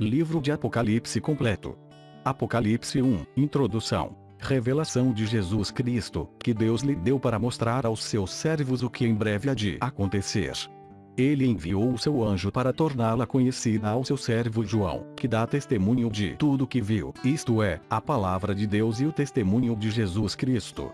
Livro de Apocalipse completo. Apocalipse 1 Introdução. Revelação de Jesus Cristo, que Deus lhe deu para mostrar aos seus servos o que em breve há de acontecer. Ele enviou o seu anjo para torná-la conhecida ao seu servo João, que dá testemunho de tudo que viu, isto é, a palavra de Deus e o testemunho de Jesus Cristo.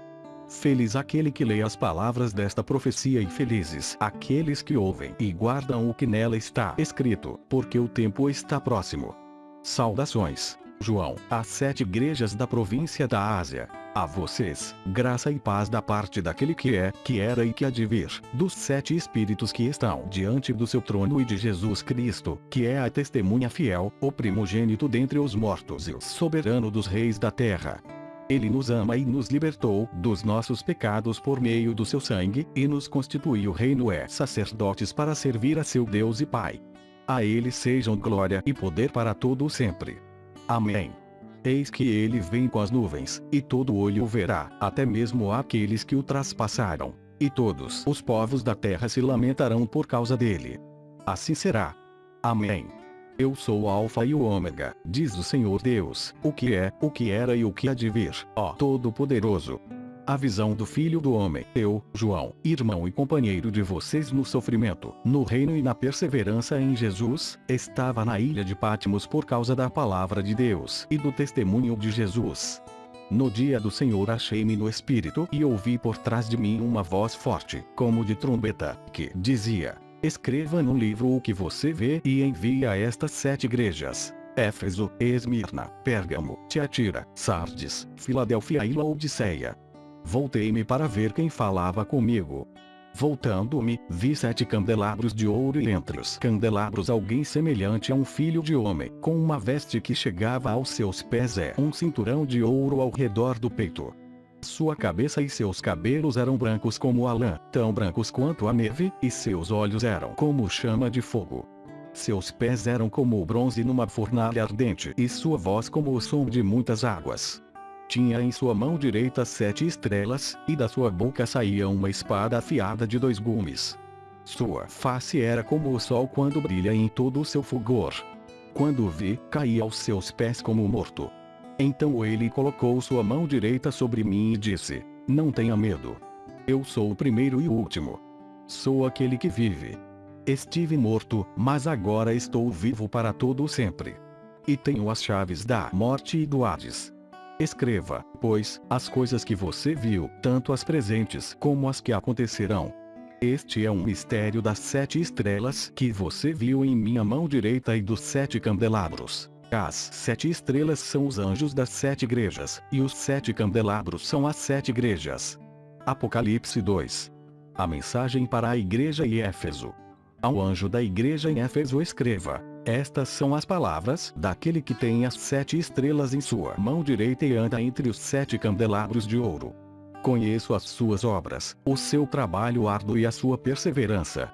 Feliz aquele que lê as palavras desta profecia e felizes aqueles que ouvem e guardam o que nela está escrito, porque o tempo está próximo. Saudações, João, às sete igrejas da província da Ásia. A vocês, graça e paz da parte daquele que é, que era e que há de vir, dos sete espíritos que estão diante do seu trono e de Jesus Cristo, que é a testemunha fiel, o primogênito dentre os mortos e o soberano dos reis da terra. Ele nos ama e nos libertou dos nossos pecados por meio do seu sangue, e nos constituiu reino é sacerdotes para servir a seu Deus e Pai. A ele sejam glória e poder para todo o sempre. Amém. Eis que ele vem com as nuvens, e todo olho o verá, até mesmo aqueles que o traspassaram. E todos os povos da terra se lamentarão por causa dele. Assim será. Amém. Eu sou o Alfa e o Ômega, diz o Senhor Deus, o que é, o que era e o que há de vir, ó Todo-Poderoso. A visão do Filho do Homem, eu, João, irmão e companheiro de vocês no sofrimento, no reino e na perseverança em Jesus, estava na ilha de Pátimos por causa da palavra de Deus e do testemunho de Jesus. No dia do Senhor achei-me no Espírito e ouvi por trás de mim uma voz forte, como de trombeta, que dizia: Escreva no livro o que você vê e envie a estas sete igrejas. Éfeso, Esmirna, Pérgamo, Tiatira, Sardes, Filadélfia e Laodiceia. Voltei-me para ver quem falava comigo. Voltando-me, vi sete candelabros de ouro e entre os candelabros alguém semelhante a um filho de homem, com uma veste que chegava aos seus pés é um cinturão de ouro ao redor do peito. Sua cabeça e seus cabelos eram brancos como a lã, tão brancos quanto a neve, e seus olhos eram como chama de fogo. Seus pés eram como o bronze numa fornalha ardente, e sua voz como o som de muitas águas. Tinha em sua mão direita sete estrelas, e da sua boca saía uma espada afiada de dois gumes. Sua face era como o sol quando brilha em todo o seu fulgor. Quando o vi, caí aos seus pés como morto. Então ele colocou sua mão direita sobre mim e disse: Não tenha medo. Eu sou o primeiro e o último. Sou aquele que vive. Estive morto, mas agora estou vivo para todo sempre. E tenho as chaves da morte e do Hades. Escreva, pois, as coisas que você viu, tanto as presentes como as que acontecerão. Este é um mistério das sete estrelas que você viu em minha mão direita e dos sete candelabros. As sete estrelas são os anjos das sete igrejas, e os sete candelabros são as sete igrejas. Apocalipse 2. A mensagem para a igreja em Éfeso. Ao anjo da igreja em Éfeso escreva: Estas são as palavras daquele que tem as sete estrelas em sua mão direita e anda entre os sete candelabros de ouro. Conheço as suas obras, o seu trabalho árduo e a sua perseverança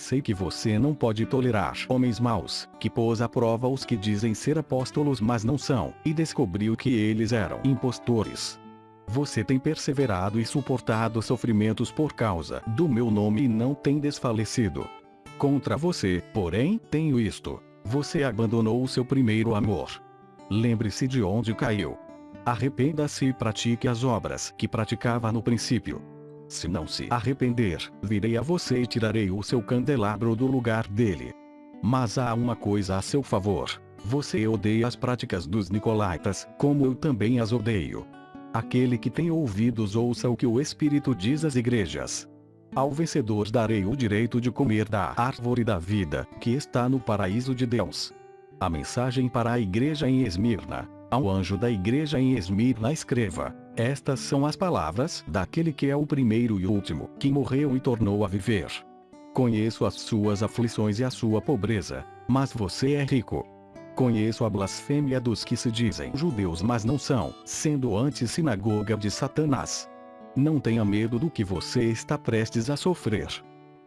Sei que você não pode tolerar homens maus, que pôs à prova os que dizem ser apóstolos mas não são, e descobriu que eles eram impostores. Você tem perseverado e suportado sofrimentos por causa do meu nome e não tem desfalecido. Contra você, porém, tenho isto. Você abandonou o seu primeiro amor. Lembre-se de onde caiu. Arrependa-se e pratique as obras que praticava no princípio. Se não se arrepender, virei a você e tirarei o seu candelabro do lugar dele. Mas há uma coisa a seu favor. Você odeia as práticas dos Nicolaitas, como eu também as odeio. Aquele que tem ouvidos ouça o que o Espírito diz às igrejas. Ao vencedor darei o direito de comer da árvore da vida, que está no paraíso de Deus. A mensagem para a igreja em Esmirna. Ao anjo da igreja em Esmirna escreva: estas são as palavras daquele que é o primeiro e último, que morreu e tornou a viver. Conheço as suas aflições e a sua pobreza, mas você é rico. Conheço a blasfêmia dos que se dizem judeus mas não são, sendo antes sinagoga de Satanás. Não tenha medo do que você está prestes a sofrer.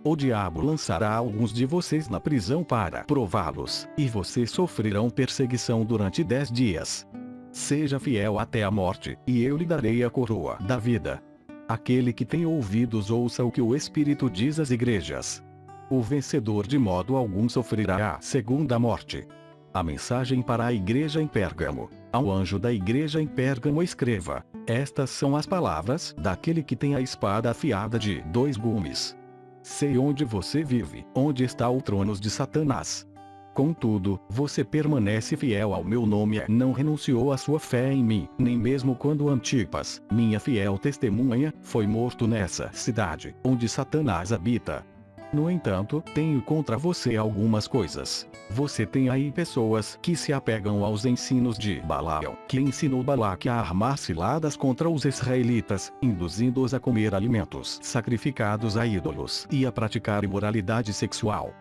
O diabo lançará alguns de vocês na prisão para prová-los, e vocês sofrerão perseguição durante dez dias. Seja fiel até a morte, e eu lhe darei a coroa da vida. Aquele que tem ouvidos ouça o que o Espírito diz às igrejas. O vencedor de modo algum sofrerá a segunda morte. A mensagem para a igreja em Pérgamo. Ao anjo da igreja em Pérgamo escreva: Estas são as palavras daquele que tem a espada afiada de dois gumes. Sei onde você vive, onde está o trono de Satanás. Contudo, você permanece fiel ao meu nome e não renunciou à sua fé em mim, nem mesmo quando Antipas, minha fiel testemunha, foi morto nessa cidade, onde Satanás habita. No entanto, tenho contra você algumas coisas. Você tem aí pessoas que se apegam aos ensinos de Balaão, que ensinou Balaque a armar ciladas contra os israelitas, induzindo-os a comer alimentos sacrificados a ídolos e a praticar imoralidade sexual.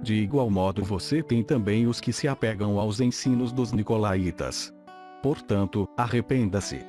De igual modo você tem também os que se apegam aos ensinos dos nicolaítas. Portanto, arrependa-se.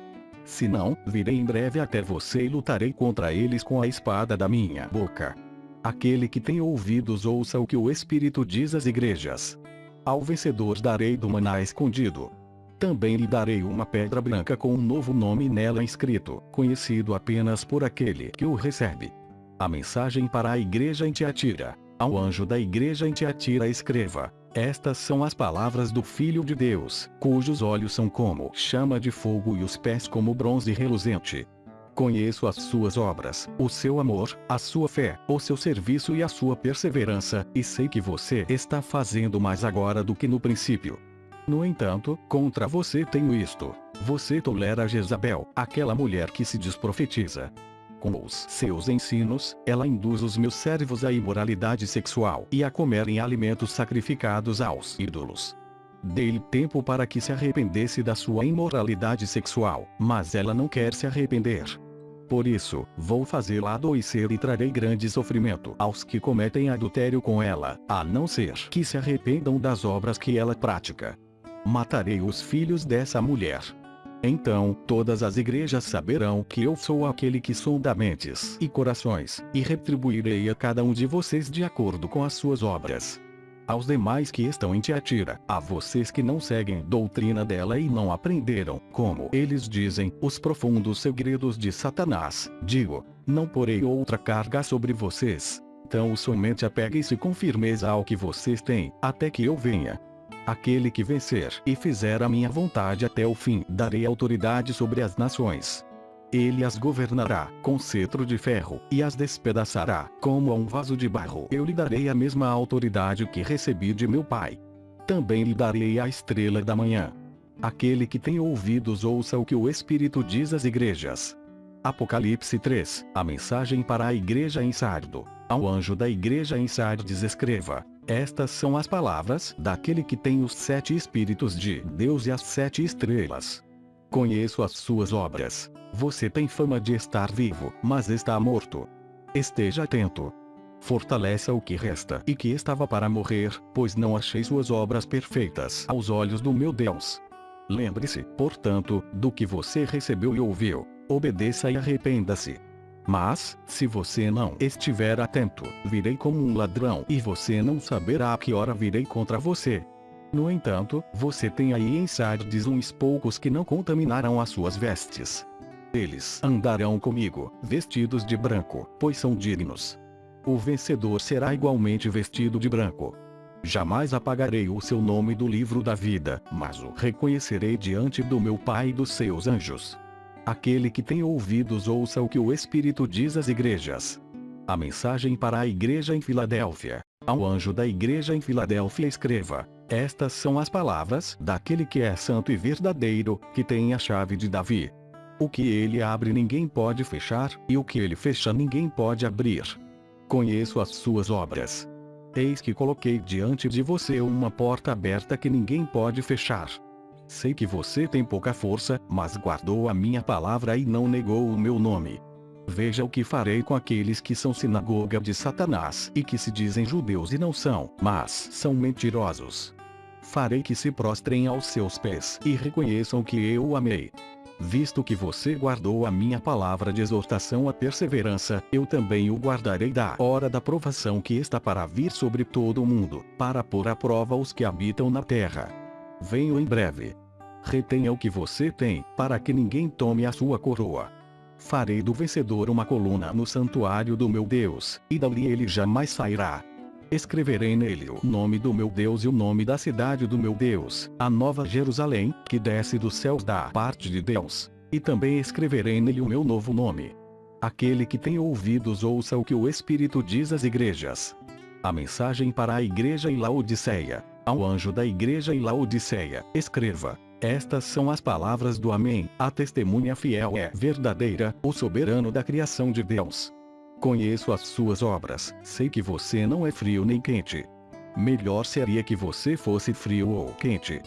Se não, virei em breve até você e lutarei contra eles com a espada da minha boca. Aquele que tem ouvidos ouça o que o Espírito diz às igrejas. Ao vencedor darei do maná escondido. Também lhe darei uma pedra branca com um novo nome nela inscrito, conhecido apenas por aquele que o recebe. A mensagem para a igreja em Tiatira. Ao anjo da igreja em Tiatira escreva: Estas são as palavras do Filho de Deus, cujos olhos são como chama de fogo e os pés como bronze reluzente. Conheço as suas obras, o seu amor, a sua fé, o seu serviço e a sua perseverança, e sei que você está fazendo mais agora do que no princípio. No entanto, contra você tenho isto: você tolera Jezabel, aquela mulher que se desprofetiza. Com os seus ensinos, ela induz os meus servos à imoralidade sexual e a comerem alimentos sacrificados aos ídolos. Dei-lhe tempo para que se arrependesse da sua imoralidade sexual, mas ela não quer se arrepender. Por isso, vou fazê-la adoecer e trarei grande sofrimento aos que cometem adultério com ela, a não ser que se arrependam das obras que ela pratica. Matarei os filhos dessa mulher. Então, todas as igrejas saberão que eu sou aquele que sonda mentes e corações, e retribuirei a cada um de vocês de acordo com as suas obras aos demais que estão em Tiatira, a vocês que não seguem doutrina dela e não aprenderam, como eles dizem, os profundos segredos de Satanás, digo, não porei outra carga sobre vocês. Então somente apeguem-se com firmeza ao que vocês têm, até que eu venha. Aquele que vencer e fizer a minha vontade até o fim, darei autoridade sobre as nações. Ele as governará com cetro de ferro, e as despedaçará, como a um vaso de barro. Eu lhe darei a mesma autoridade que recebi de meu Pai. Também lhe darei a estrela da manhã. Aquele que tem ouvidos ouça o que o Espírito diz às igrejas. Apocalipse 3, a mensagem para a igreja em Sardo. Ao anjo da igreja em Sardes escreva: Estas são as palavras daquele que tem os sete Espíritos de Deus e as sete estrelas. Conheço as suas obras. Você tem fama de estar vivo, mas está morto. Esteja atento. Fortaleça o que resta e que estava para morrer, pois não achei suas obras perfeitas aos olhos do meu Deus. Lembre-se, portanto, do que você recebeu e ouviu. Obedeça e arrependa-se. Mas, se você não estiver atento, virei como um ladrão e você não saberá a que hora virei contra você. No entanto, você tem aí em Sardes uns poucos que não contaminarão as suas vestes. Eles andarão comigo, vestidos de branco, pois são dignos. O vencedor será igualmente vestido de branco. Jamais apagarei o seu nome do livro da vida, mas o reconhecerei diante do meu Pai e dos seus anjos. Aquele que tem ouvidos ouça o que o Espírito diz às igrejas. A mensagem para a igreja em Filadélfia. Ao anjo da igreja em Filadélfia escreva: estas são as palavras daquele que é santo e verdadeiro, que tem a chave de Davi. O que ele abre ninguém pode fechar, e o que ele fecha ninguém pode abrir. Conheço as suas obras. Eis que coloquei diante de você uma porta aberta que ninguém pode fechar. Sei que você tem pouca força, mas guardou a minha palavra e não negou o meu nome. Veja o que farei com aqueles que são sinagoga de Satanás e que se dizem judeus e não são, mas são mentirosos. Farei que se prostrem aos seus pés e reconheçam que eu amei. Visto que você guardou a minha palavra de exortação à perseverança, eu também o guardarei da hora da provação que está para vir sobre todo o mundo, para pôr à prova os que habitam na terra. Venho em breve. Retenha o que você tem, para que ninguém tome a sua coroa. Farei do vencedor uma coluna no santuário do meu Deus, e dali ele jamais sairá. Escreverei nele o nome do meu Deus e o nome da cidade do meu Deus, a nova Jerusalém, que desce dos céus da parte de Deus. E também escreverei nele o meu novo nome. Aquele que tem ouvidos ouça o que o Espírito diz às igrejas. A mensagem para a igreja em Laodiceia. Ao anjo da igreja em Laodiceia, escreva: estas são as palavras do Amém, a testemunha fiel é verdadeira, o soberano da criação de Deus. Conheço as suas obras, sei que você não é frio nem quente. Melhor seria que você fosse frio ou quente.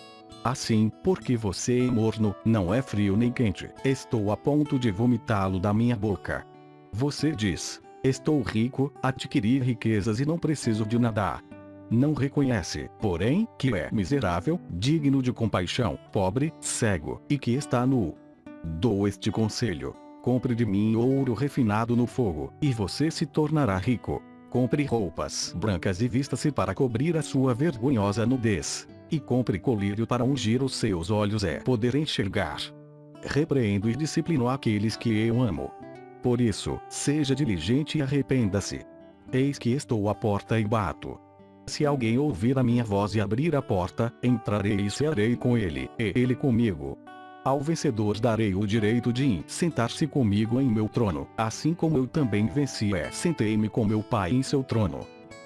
Assim, porque você é morno, não é frio nem quente, estou a ponto de vomitá-lo da minha boca. Você diz: Estou rico, adquiri riquezas e não preciso de nada não reconhece, porém, que é miserável, digno de compaixão, pobre, cego, e que está nu. Dou este conselho. Compre de mim ouro refinado no fogo, e você se tornará rico. Compre roupas brancas e vista-se para cobrir a sua vergonhosa nudez. E compre colírio para ungir os seus olhos é poder enxergar. Repreendo e disciplino aqueles que eu amo. Por isso, seja diligente e arrependa-se. Eis que estou à porta e bato. Se alguém ouvir a minha voz e abrir a porta, entrarei e cearei com ele, e ele comigo. Ao vencedor darei o direito de sentar-se comigo em meu trono, assim como eu também venci é sentei-me com meu Pai em seu trono.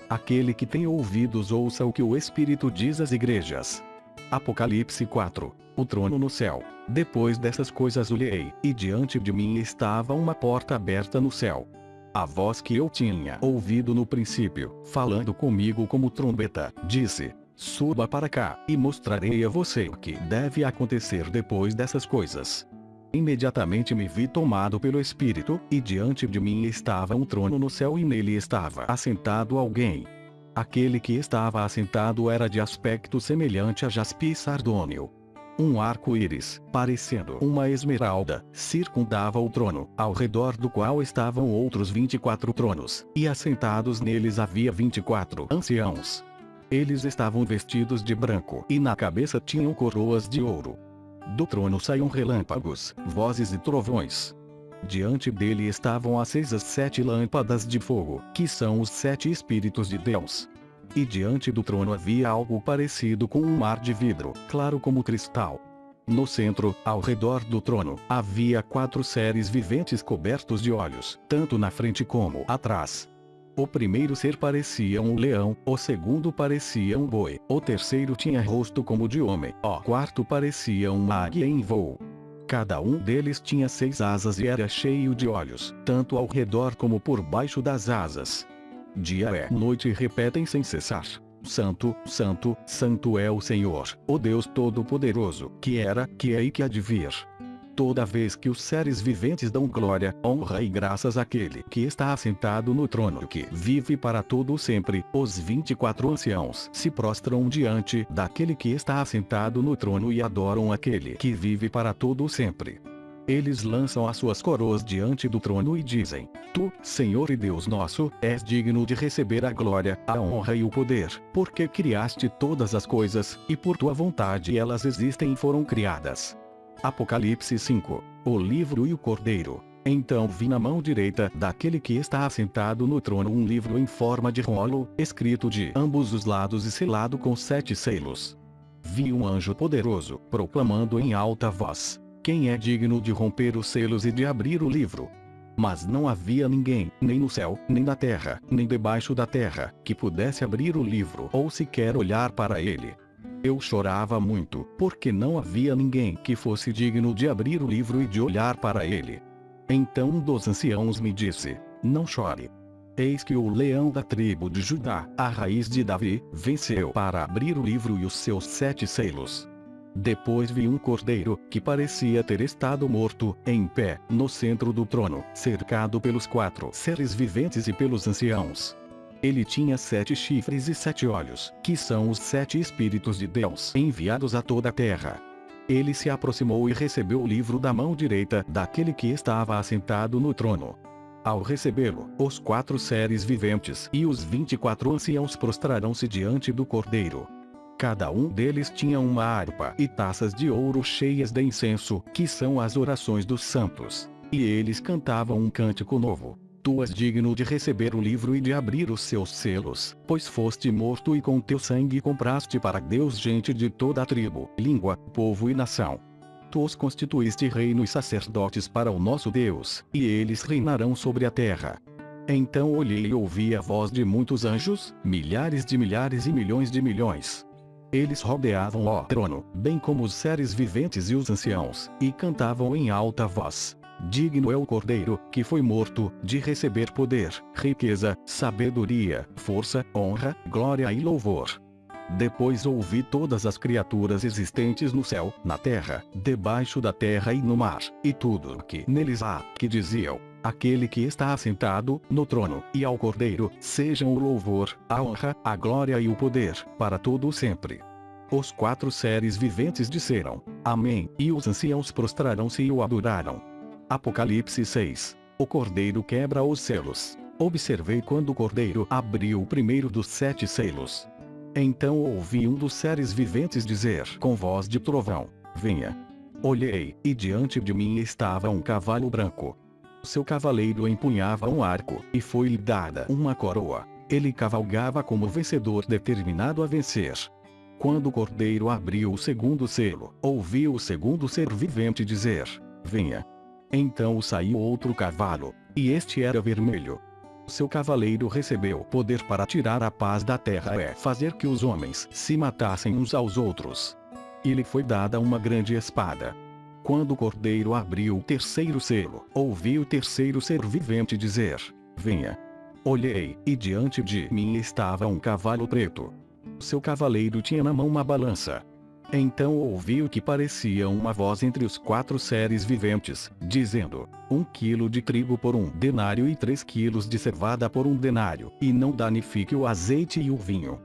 Aquele que tem ouvidos ouça o que o Espírito diz às igrejas. Apocalipse 4 O trono no céu. Depois dessas coisas olhei, e diante de mim estava uma porta aberta no céu. A voz que eu tinha ouvido no princípio, falando comigo como trombeta, disse: Suba para cá, e mostrarei a você o que deve acontecer depois dessas coisas. Imediatamente me vi tomado pelo Espírito, e diante de mim estava um trono no céu e nele estava assentado alguém. Aquele que estava assentado era de aspecto semelhante a jaspe sardônio, um arco-íris, parecendo uma esmeralda, circundava o trono, ao redor do qual estavam outros 24 tronos, e assentados neles havia 24 anciãos. Eles estavam vestidos de branco e na cabeça tinham coroas de ouro. Do trono saíam relâmpagos, vozes e trovões. Diante dele estavam acesas sete lâmpadas de fogo, que são os sete Espíritos de Deus. E diante do trono havia algo parecido com um mar de vidro, claro como cristal. No centro, ao redor do trono, havia quatro seres viventes cobertos de olhos, tanto na frente como atrás. O primeiro ser parecia um leão, o segundo parecia um boi, o terceiro tinha rosto como de homem, o quarto parecia uma águia em voo. Cada um deles tinha seis asas e era cheio de olhos, tanto ao redor como por baixo das asas. Dia é noite repetem sem cessar. Santo, Santo, Santo é o Senhor, o Deus Todo-Poderoso, que era, que é e que há de vir. Toda vez que os seres viventes dão glória, honra e graças àquele que está assentado no trono que vive para todo sempre, os 24 anciãos se prostram diante daquele que está assentado no trono e adoram aquele que vive para todo sempre. Eles lançam as suas coroas diante do trono e dizem: Tu, Senhor e Deus nosso, és digno de receber a glória, a honra e o poder, porque criaste todas as coisas, e por tua vontade elas existem e foram criadas. Apocalipse 5 O livro e o cordeiro. Então vi na mão direita daquele que está assentado no trono um livro em forma de rolo, escrito de ambos os lados e selado com sete selos. Vi um anjo poderoso, proclamando em alta voz: quem é digno de romper os selos e de abrir o livro? Mas não havia ninguém, nem no céu, nem na terra, nem debaixo da terra, que pudesse abrir o livro ou sequer olhar para ele. Eu chorava muito, porque não havia ninguém que fosse digno de abrir o livro e de olhar para ele. Então um dos anciãos me disse: Não chore. Eis que o leão da tribo de Judá, a raiz de Davi, venceu para abrir o livro e os seus sete selos. Depois vi um cordeiro, que parecia ter estado morto, em pé, no centro do trono, cercado pelos quatro seres viventes e pelos anciãos. Ele tinha sete chifres e sete olhos, que são os sete Espíritos de Deus enviados a toda a terra. Ele se aproximou e recebeu o livro da mão direita daquele que estava assentado no trono. Ao recebê-lo, os quatro seres viventes e os vinte e quatro anciãos prostrarão-se diante do cordeiro. Cada um deles tinha uma harpa e taças de ouro cheias de incenso, que são as orações dos santos. E eles cantavam um cântico novo. Tu és digno de receber o livro e de abrir os seus selos, pois foste morto e com teu sangue compraste para Deus gente de toda a tribo, língua, povo e nação. Tu os constituíste reino e sacerdotes para o nosso Deus, e eles reinarão sobre a terra. Então olhei e ouvi a voz de muitos anjos, milhares de milhares e milhões de milhões. Eles rodeavam o trono, bem como os seres viventes e os anciãos, e cantavam em alta voz. Digno é o Cordeiro, que foi morto, de receber poder, riqueza, sabedoria, força, honra, glória e louvor. Depois ouvi todas as criaturas existentes no céu, na terra, debaixo da terra e no mar, e tudo o que neles há, que diziam: Aquele que está assentado no trono, e ao Cordeiro, sejam o louvor, a honra, a glória e o poder, para todo sempre. Os quatro seres viventes disseram: Amém, e os anciãos prostraram-se e o adoraram. Apocalipse 6. O Cordeiro quebra os selos. Observei quando o Cordeiro abriu o primeiro dos sete selos. Então ouvi um dos seres viventes dizer com voz de trovão: Venha. Olhei, e diante de mim estava um cavalo branco. Seu cavaleiro empunhava um arco, e foi-lhe dada uma coroa. Ele cavalgava como vencedor determinado a vencer. Quando o cordeiro abriu o segundo selo, ouvi o segundo ser vivente dizer: Venha. Então saiu outro cavalo, e este era vermelho. Seu cavaleiro recebeu poder para tirar a paz da terra é fazer que os homens se matassem uns aos outros. E lhe foi dada uma grande espada. Quando o cordeiro abriu o terceiro selo, ouvi o terceiro ser vivente dizer: Venha. Olhei, e diante de mim estava um cavalo preto. Seu cavaleiro tinha na mão uma balança, então ouvi o que parecia uma voz entre os quatro seres viventes, dizendo: Um quilo de trigo por um denário e três quilos de cevada por um denário, e não danifique o azeite e o vinho.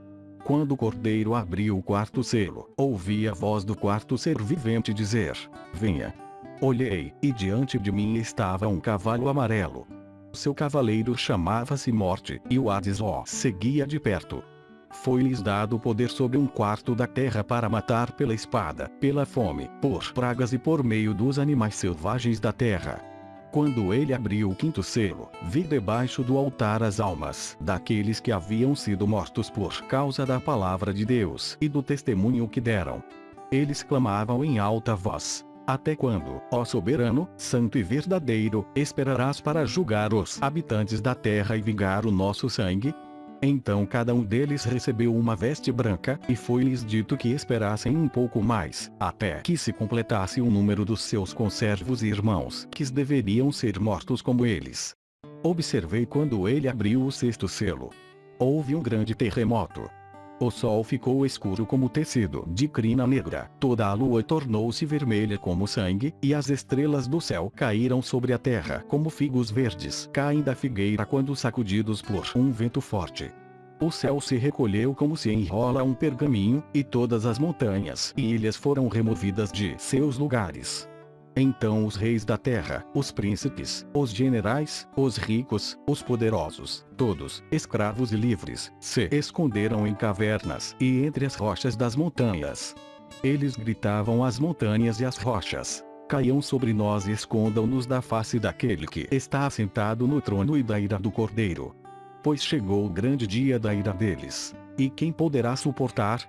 Quando o cordeiro abriu o quarto selo, ouvi a voz do quarto ser vivente dizer: Venha. Olhei, e diante de mim estava um cavalo amarelo. Seu cavaleiro chamava-se Morte, e o Hades seguia de perto. Foi-lhes dado poder sobre um quarto da terra para matar pela espada, pela fome, por pragas e por meio dos animais selvagens da terra. Quando ele abriu o quinto selo, vi debaixo do altar as almas daqueles que haviam sido mortos por causa da palavra de Deus e do testemunho que deram. Eles clamavam em alta voz: Até quando, ó soberano, santo e verdadeiro, esperarás para julgar os habitantes da terra e vingar o nosso sangue? Então cada um deles recebeu uma veste branca, e foi-lhes dito que esperassem um pouco mais, até que se completasse o número dos seus conservos e irmãos, que deveriam ser mortos como eles. Observei quando ele abriu o sexto selo. Houve um grande terremoto. O sol ficou escuro como tecido de crina negra, toda a lua tornou-se vermelha como sangue, e as estrelas do céu caíram sobre a terra como figos verdes caem da figueira quando sacudidos por um vento forte. O céu se recolheu como se enrola um pergaminho, e todas as montanhas e ilhas foram removidas de seus lugares. Então os reis da terra, os príncipes, os generais, os ricos, os poderosos, todos, escravos e livres, se esconderam em cavernas e entre as rochas das montanhas. Eles gritavam às montanhas e às rochas: Caiam sobre nós e escondam-nos da face daquele que está assentado no trono e da ira do cordeiro. Pois chegou o grande dia da ira deles. E quem poderá suportar?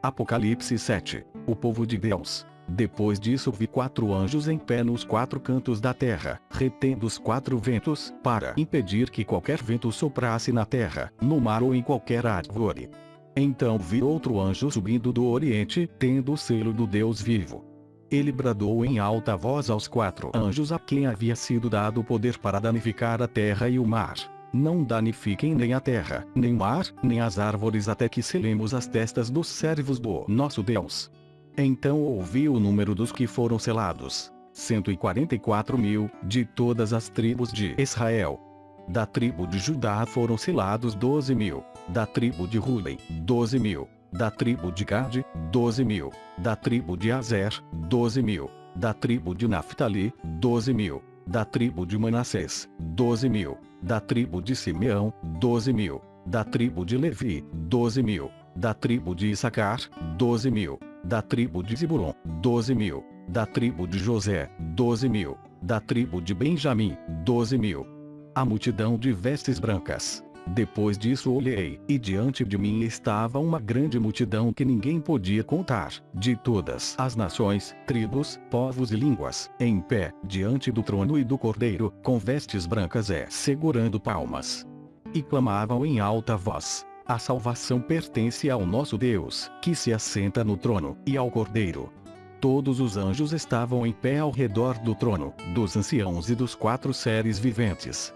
Apocalipse 7 O povo de Deus depois disso vi quatro anjos em pé nos quatro cantos da terra, retendo os quatro ventos, para impedir que qualquer vento soprasse na terra, no mar ou em qualquer árvore. Então vi outro anjo subindo do oriente, tendo o selo do Deus vivo. Ele bradou em alta voz aos quatro anjos a quem havia sido dado o poder para danificar a terra e o mar. Não danifiquem nem a terra, nem o mar, nem as árvores até que selemos as testas dos servos do nosso Deus. Então ouvi o número dos que foram selados. 144 mil, de todas as tribos de Israel. Da tribo de Judá foram selados 12 mil. Da tribo de Ruben, 12 mil. Da tribo de Gade, 12 mil. Da tribo de Azer, 12 mil. Da tribo de Naphtali, 12 mil. Da tribo de Manassés, 12 mil. Da tribo de Simeão, 12 mil. Da tribo de Levi, 12 mil. Da tribo de Issacar, 12 mil da tribo de Zebulon, 12 mil. Da tribo de José, 12 mil. Da tribo de Benjamim, 12 mil. a multidão de vestes brancas. Depois disso olhei, e diante de mim estava uma grande multidão que ninguém podia contar, de todas as nações, tribos, povos e línguas, em pé, diante do trono e do cordeiro, com vestes brancas e segurando palmas. E clamavam em alta voz: A salvação pertence ao nosso Deus, que se assenta no trono, e ao cordeiro. Todos os anjos estavam em pé ao redor do trono, dos anciãos e dos quatro seres viventes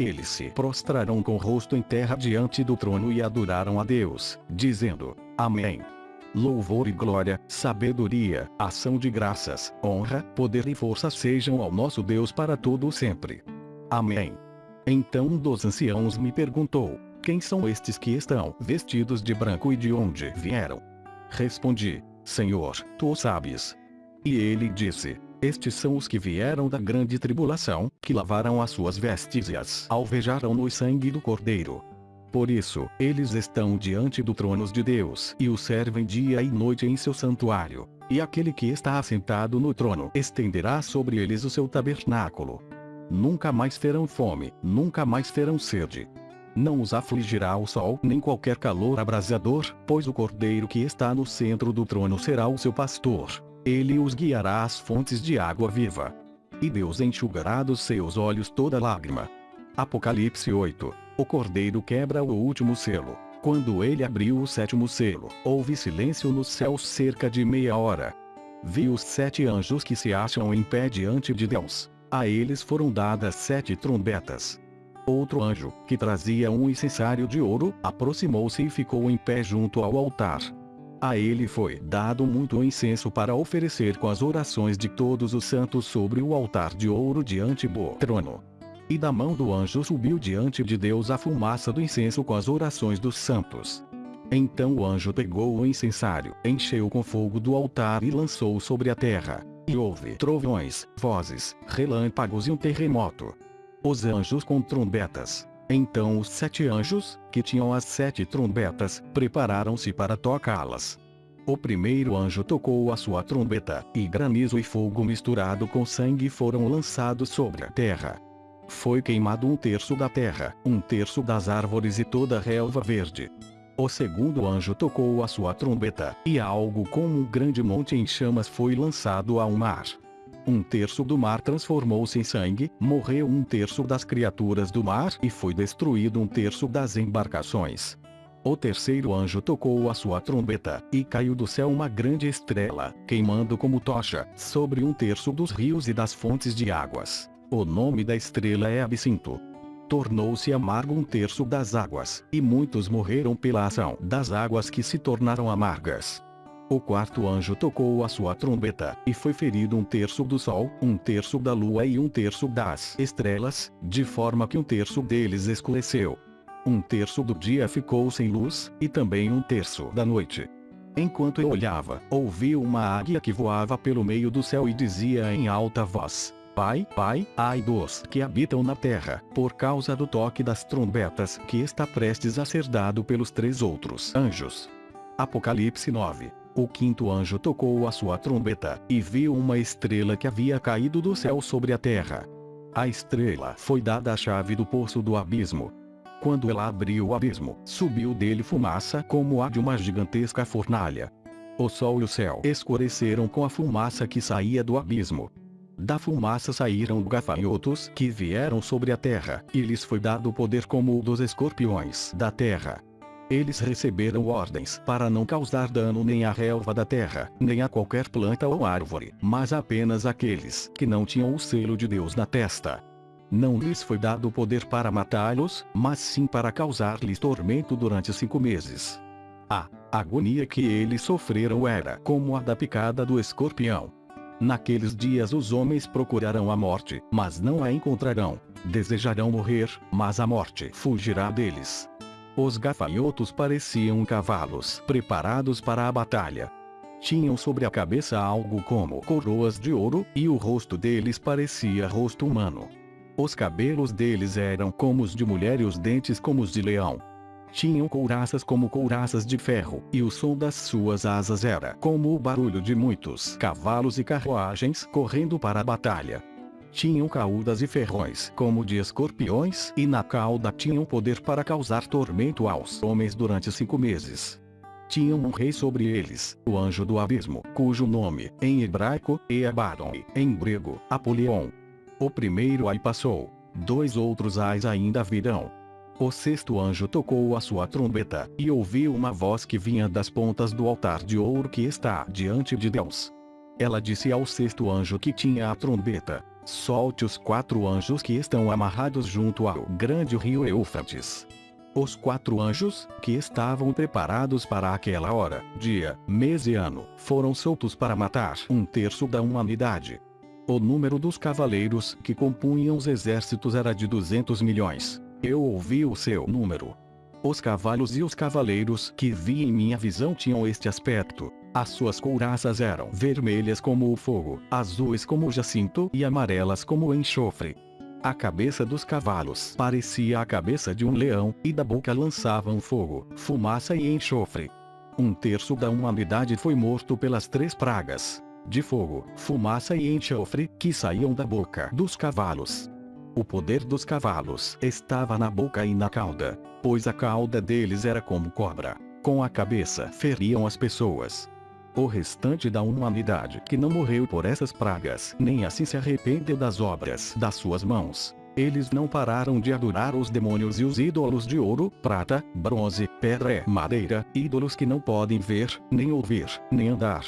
eles se prostraram com o rosto em terra diante do trono e adoraram a Deus, dizendo: Amém. Louvor e glória, sabedoria, ação de graças, honra, poder e força sejam ao nosso Deus para todo sempre. Amém. Então um dos anciãos me perguntou: Quem são estes que estão vestidos de branco e de onde vieram? Respondi: Senhor, tu o sabes. E ele disse: estes são os que vieram da grande tribulação, que lavaram as suas vestes e as alvejaram no sangue do Cordeiro. Por isso, eles estão diante do trono de Deus e o servem dia e noite em seu santuário. E aquele que está assentado no trono estenderá sobre eles o seu tabernáculo. Nunca mais terão fome, nunca mais terão sede. Não os afligirá o sol nem qualquer calor abrasador, pois o cordeiro que está no centro do trono será o seu pastor ele os guiará às fontes de água viva. E Deus enxugará dos seus olhos toda lágrima. Apocalipse 8. O cordeiro quebra o último selo. Quando ele abriu o sétimo selo, houve silêncio nos céus cerca de meia hora. Vi os sete anjos que se acham em pé diante de Deus. A eles foram dadas sete trombetas. Outro anjo, que trazia um incensário de ouro, aproximou-se e ficou em pé junto ao altar. A ele foi dado muito incenso para oferecer com as orações de todos os santos sobre o altar de ouro diante do trono. E da mão do anjo subiu diante de Deus a fumaça do incenso com as orações dos santos. Então o anjo pegou o incensário, encheu com fogo do altar e lançou sobre a terra. E houve trovões, vozes, relâmpagos e um terremoto. Os anjos com trombetas então os sete anjos, que tinham as sete trombetas, prepararam-se para tocá-las. O primeiro anjo tocou a sua trombeta, e granizo e fogo misturado com sangue foram lançados sobre a terra. Foi queimado um terço da terra, um terço das árvores e toda a relva verde. O segundo anjo tocou a sua trombeta, e algo como um grande monte em chamas foi lançado ao mar. Um terço do mar transformou-se em sangue, morreu um terço das criaturas do mar e foi destruído um terço das embarcações. O terceiro anjo tocou a sua trombeta, e caiu do céu uma grande estrela, queimando como tocha, sobre um terço dos rios e das fontes de águas. O nome da estrela é Absinto. Tornou-se amargo um terço das águas, e muitos morreram pela ação das águas que se tornaram amargas. O quarto anjo tocou a sua trombeta, e foi ferido um terço do sol, um terço da lua e um terço das estrelas, de forma que um terço deles escureceu. Um terço do dia ficou sem luz, e também um terço da noite. Enquanto eu olhava, ouvi uma águia que voava pelo meio do céu e dizia em alta voz: Pai, Pai, ai dos que habitam na terra, por causa do toque das trombetas que está prestes a ser dado pelos três outros anjos. Apocalipse 9 o quinto anjo tocou a sua trombeta, e viu uma estrela que havia caído do céu sobre a terra. A estrela foi dada a chave do poço do abismo. Quando ela abriu o abismo, subiu dele fumaça como a de uma gigantesca fornalha. O sol e o céu escureceram com a fumaça que saía do abismo. Da fumaça saíram gafanhotos que vieram sobre a terra, e lhes foi dado poder como o dos escorpiões da terra. Eles receberam ordens para não causar dano nem à relva da terra, nem a qualquer planta ou árvore, mas apenas aqueles que não tinham o selo de Deus na testa. Não lhes foi dado poder para matá-los, mas sim para causar-lhes tormento durante cinco meses. A agonia que eles sofreram era como a da picada do escorpião. Naqueles dias os homens procurarão a morte, mas não a encontrarão. Desejarão morrer, mas a morte fugirá deles. Os gafanhotos pareciam cavalos preparados para a batalha. Tinham sobre a cabeça algo como coroas de ouro, e o rosto deles parecia rosto humano. Os cabelos deles eram como os de mulher e os dentes como os de leão. Tinham couraças como couraças de ferro, e o som das suas asas era como o barulho de muitos cavalos e carruagens correndo para a batalha. Tinham caudas e ferrões como de escorpiões e na cauda tinham poder para causar tormento aos homens durante cinco meses. Tinham um rei sobre eles, o anjo do abismo, cujo nome, em hebraico, é Abaddon, em grego, Apolion. O primeiro aí passou. Dois outros ais ainda virão. O sexto anjo tocou a sua trombeta, e ouviu uma voz que vinha das pontas do altar de ouro que está diante de Deus. Ela disse ao sexto anjo que tinha a trombeta: Solte os quatro anjos que estão amarrados junto ao grande rio Eufrates. Os quatro anjos, que estavam preparados para aquela hora, dia, mês e ano, foram soltos para matar um terço da humanidade. O número dos cavaleiros que compunham os exércitos era de 200 milhões. Eu ouvi o seu número. Os cavalos e os cavaleiros que vi em minha visão tinham este aspecto. As suas couraças eram vermelhas como o fogo, azuis como o jacinto e amarelas como o enxofre. A cabeça dos cavalos parecia a cabeça de um leão, e da boca lançavam fogo, fumaça e enxofre. Um terço da humanidade foi morto pelas três pragas de fogo, fumaça e enxofre que saíam da boca dos cavalos. O poder dos cavalos estava na boca e na cauda, pois a cauda deles era como cobra. Com a cabeça feriam as pessoas. O restante da humanidade que não morreu por essas pragas nem assim se arrependeu das obras das suas mãos. Eles não pararam de adorar os demônios e os ídolos de ouro, prata, bronze, pedra e madeira, ídolos que não podem ver, nem ouvir, nem andar,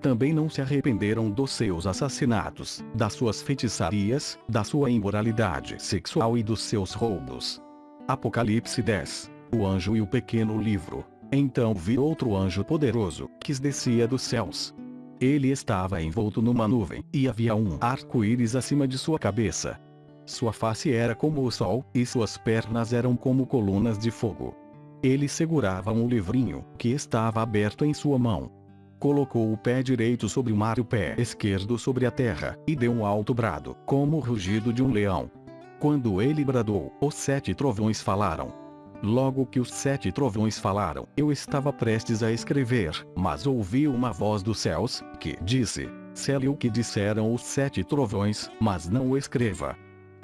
também não se arrependeram dos seus assassinatos, das suas feitiçarias, da sua imoralidade sexual e dos seus roubos. Apocalipse 10 O anjo e o pequeno livro. Então vi outro anjo poderoso, que descia dos céus. Ele estava envolto numa nuvem, e havia um arco-íris acima de sua cabeça. Sua face era como o sol, e suas pernas eram como colunas de fogo. Ele segurava um livrinho, que estava aberto em sua mão. Colocou o pé direito sobre o mar e o pé esquerdo sobre a terra, e deu um alto brado, como o rugido de um leão. Quando ele bradou, os sete trovões falaram. Logo que os sete trovões falaram, eu estava prestes a escrever, mas ouvi uma voz dos céus, que disse, Cele o que disseram os sete trovões, mas não o escreva.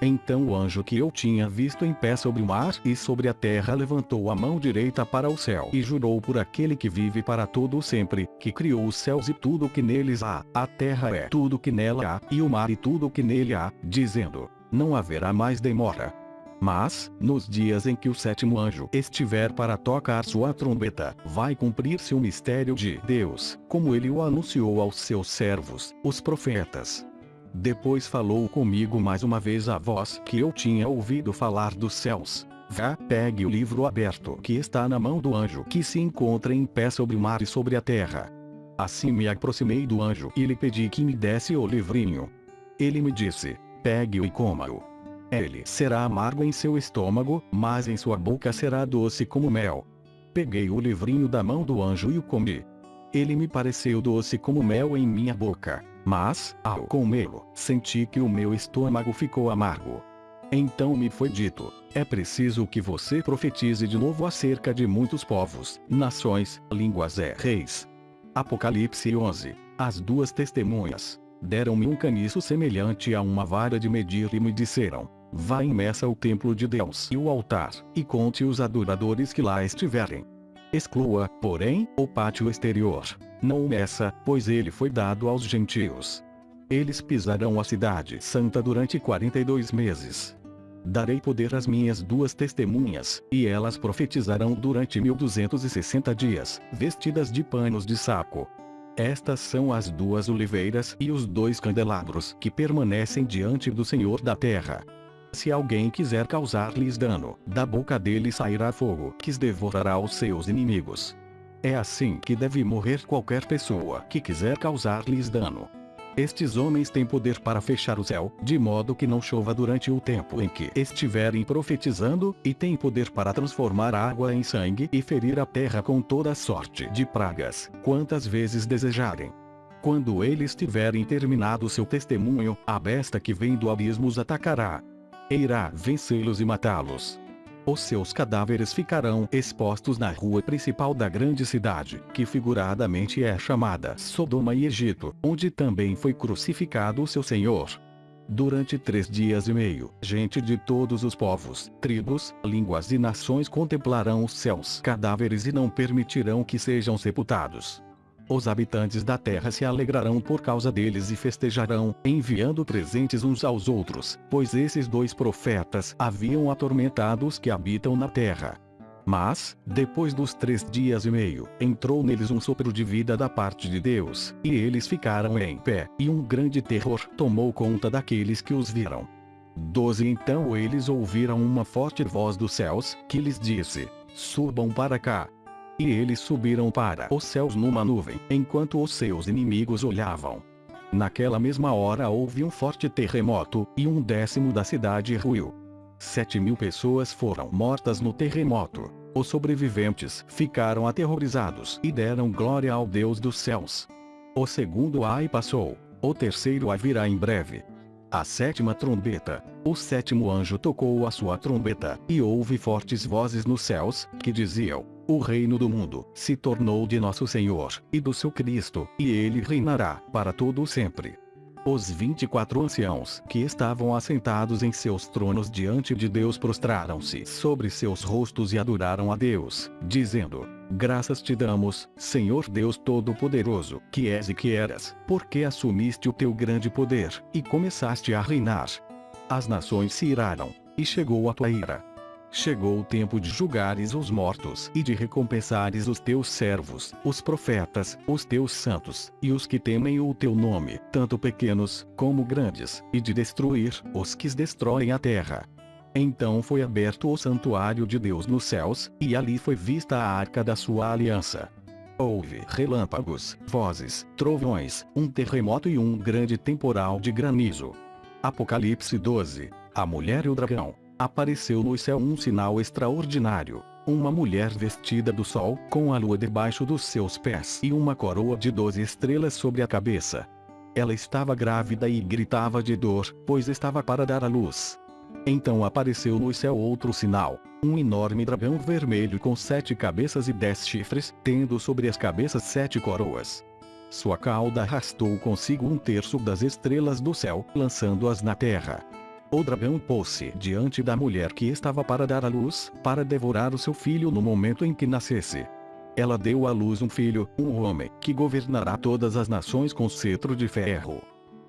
Então o anjo que eu tinha visto em pé sobre o mar e sobre a terra levantou a mão direita para o céu e jurou por aquele que vive para todo sempre, que criou os céus e tudo o que neles há, a terra é tudo o que nela há, e o mar e tudo o que nele há, dizendo, não haverá mais demora. Mas, nos dias em que o sétimo anjo estiver para tocar sua trombeta, vai cumprir-se o mistério de Deus, como ele o anunciou aos seus servos, os profetas. Depois falou comigo mais uma vez a voz que eu tinha ouvido falar dos céus. Vá, pegue o livro aberto que está na mão do anjo que se encontra em pé sobre o mar e sobre a terra. Assim me aproximei do anjo e lhe pedi que me desse o livrinho. Ele me disse: pegue-o e coma-o. Ele será amargo em seu estômago, mas em sua boca será doce como mel. Peguei o livrinho da mão do anjo e o comi. Ele me pareceu doce como mel em minha boca. Mas, ao comê-lo, senti que o meu estômago ficou amargo. Então me foi dito: é preciso que você profetize de novo acerca de muitos povos, nações, línguas e reis. Apocalipse 11 As duas testemunhas deram-me um caniço semelhante a uma vara de medir e me disseram: Vá e meça o templo de Deus e o altar, e conte os adoradores que lá estiverem. Exclua, porém, o pátio exterior, não meça, pois ele foi dado aos gentios. Eles pisarão a cidade santa durante 42 meses. Darei poder às minhas duas testemunhas, e elas profetizarão durante 1260 dias, vestidas de panos de saco. Estas são as duas oliveiras e os dois candelabros que permanecem diante do Senhor da terra. Se alguém quiser causar-lhes dano, da boca dele sairá fogo que devorará os seus inimigos. É assim que deve morrer qualquer pessoa que quiser causar-lhes dano. Estes homens têm poder para fechar o céu, de modo que não chova durante o tempo em que estiverem profetizando, e têm poder para transformar água em sangue e ferir a terra com toda sorte de pragas, quantas vezes desejarem. Quando eles tiverem terminado seu testemunho, a besta que vem do abismo os atacará. E irá vencê-los e matá-los. Os seus cadáveres ficarão expostos na rua principal da grande cidade, que figuradamente é chamada Sodoma e Egito, onde também foi crucificado o seu Senhor. Durante três dias e meio, gente de todos os povos, tribos, línguas e nações contemplarão os seus cadáveres e não permitirão que sejam sepultados. Os habitantes da terra se alegrarão por causa deles e festejarão, enviando presentes uns aos outros, pois esses dois profetas haviam atormentado os que habitam na terra. Mas, depois dos três dias e meio, entrou neles um sopro de vida da parte de Deus, e eles ficaram em pé, e um grande terror tomou conta daqueles que os viram. 12 Então eles ouviram uma forte voz dos céus, que lhes disse: Subam para cá. E eles subiram para os céus numa nuvem, enquanto os seus inimigos olhavam. Naquela mesma hora houve um forte terremoto, e um décimo da cidade ruiu. Sete mil pessoas foram mortas no terremoto. Os sobreviventes ficaram aterrorizados e deram glória ao Deus dos céus. O segundo ai passou, o terceiro ai virá em breve. A sétima trombeta. O sétimo anjo tocou a sua trombeta, e houve fortes vozes nos céus, que diziam: O reino do mundo se tornou de nosso Senhor, e do seu Cristo, e ele reinará, para todo sempre. Os vinte e quatro anciãos que estavam assentados em seus tronos diante de Deus prostraram-se sobre seus rostos e adoraram a Deus, dizendo: Graças te damos, Senhor Deus Todo-Poderoso, que és e que eras, porque assumiste o teu grande poder, e começaste a reinar. As nações se iraram, e chegou a tua ira chegou o tempo de julgares os mortos e de recompensares os teus servos, os profetas, os teus santos, e os que temem o teu nome, tanto pequenos, como grandes, e de destruir os que destroem a terra. Então foi aberto o santuário de Deus nos céus, e ali foi vista a arca da sua aliança. Houve relâmpagos, vozes, trovões, um terremoto e um grande temporal de granizo. Apocalipse 12. A mulher e o dragão. Apareceu no céu um sinal extraordinário. Uma mulher vestida do sol, com a lua debaixo dos seus pés e uma coroa de doze estrelas sobre a cabeça. Ela estava grávida e gritava de dor, pois estava para dar à luz. Então apareceu no céu outro sinal, um enorme dragão vermelho com sete cabeças e dez chifres, tendo sobre as cabeças sete coroas. Sua cauda arrastou consigo um terço das estrelas do céu, lançando-as na terra. O dragão pôs-se diante da mulher que estava para dar à luz, para devorar o seu filho no momento em que nascesse. Ela deu à luz um filho, um homem, que governará todas as nações com cetro de ferro.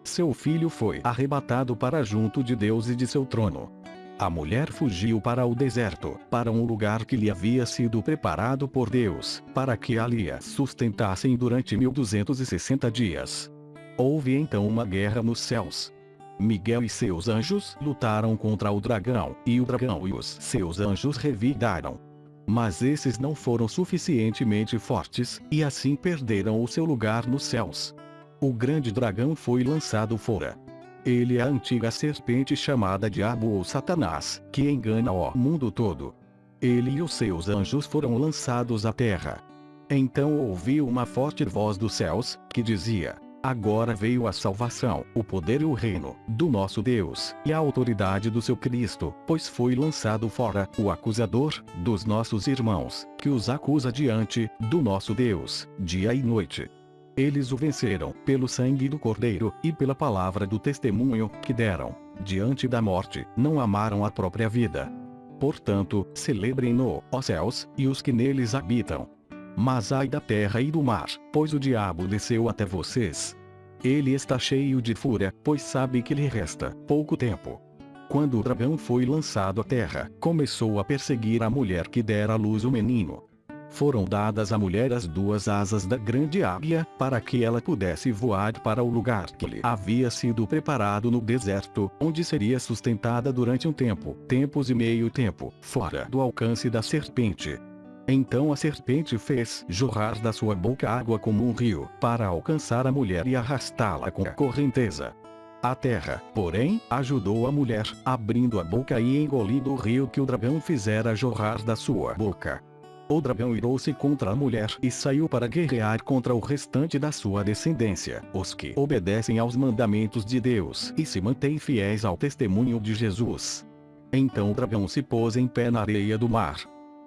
Seu filho foi arrebatado para junto de Deus e de seu trono. A mulher fugiu para o deserto, para um lugar que lhe havia sido preparado por Deus, para que ali a sustentassem durante 1260 dias. Houve então uma guerra nos céus. Miguel e seus anjos lutaram contra o dragão, e o dragão e os seus anjos revidaram. Mas esses não foram suficientemente fortes, e assim perderam o seu lugar nos céus. O grande dragão foi lançado fora. Ele é a antiga serpente chamada Diabo ou Satanás, que engana o mundo todo. Ele e os seus anjos foram lançados à terra. Então ouvi uma forte voz dos céus, que dizia: Agora veio a salvação, o poder e o reino do nosso Deus, e a autoridade do seu Cristo, pois foi lançado fora o acusador dos nossos irmãos, que os acusa diante do nosso Deus, dia e noite. Eles o venceram pelo sangue do Cordeiro e pela palavra do testemunho que deram. Diante da morte, não amaram a própria vida. Portanto, celebrem-no, ó céus, e os que neles habitam. Mas ai da terra e do mar, pois o diabo desceu até vocês. Ele está cheio de fúria, pois sabe que lhe resta pouco tempo. Quando o dragão foi lançado à terra, começou a perseguir a mulher que dera à luz o menino. Foram dadas à mulher as duas asas da grande águia, para que ela pudesse voar para o lugar que lhe havia sido preparado no deserto, onde seria sustentada durante um tempo, tempos e meio tempo, fora do alcance da serpente. Então a serpente fez jorrar da sua boca água como um rio, para alcançar a mulher e arrastá-la com a correnteza. A terra, porém, ajudou a mulher, abrindo a boca e engolindo o rio que o dragão fizera jorrar da sua boca. O dragão irou-se contra a mulher e saiu para guerrear contra o restante da sua descendência, os que obedecem aos mandamentos de Deus e se mantêm fiéis ao testemunho de Jesus. Então o dragão se pôs em pé na areia do mar,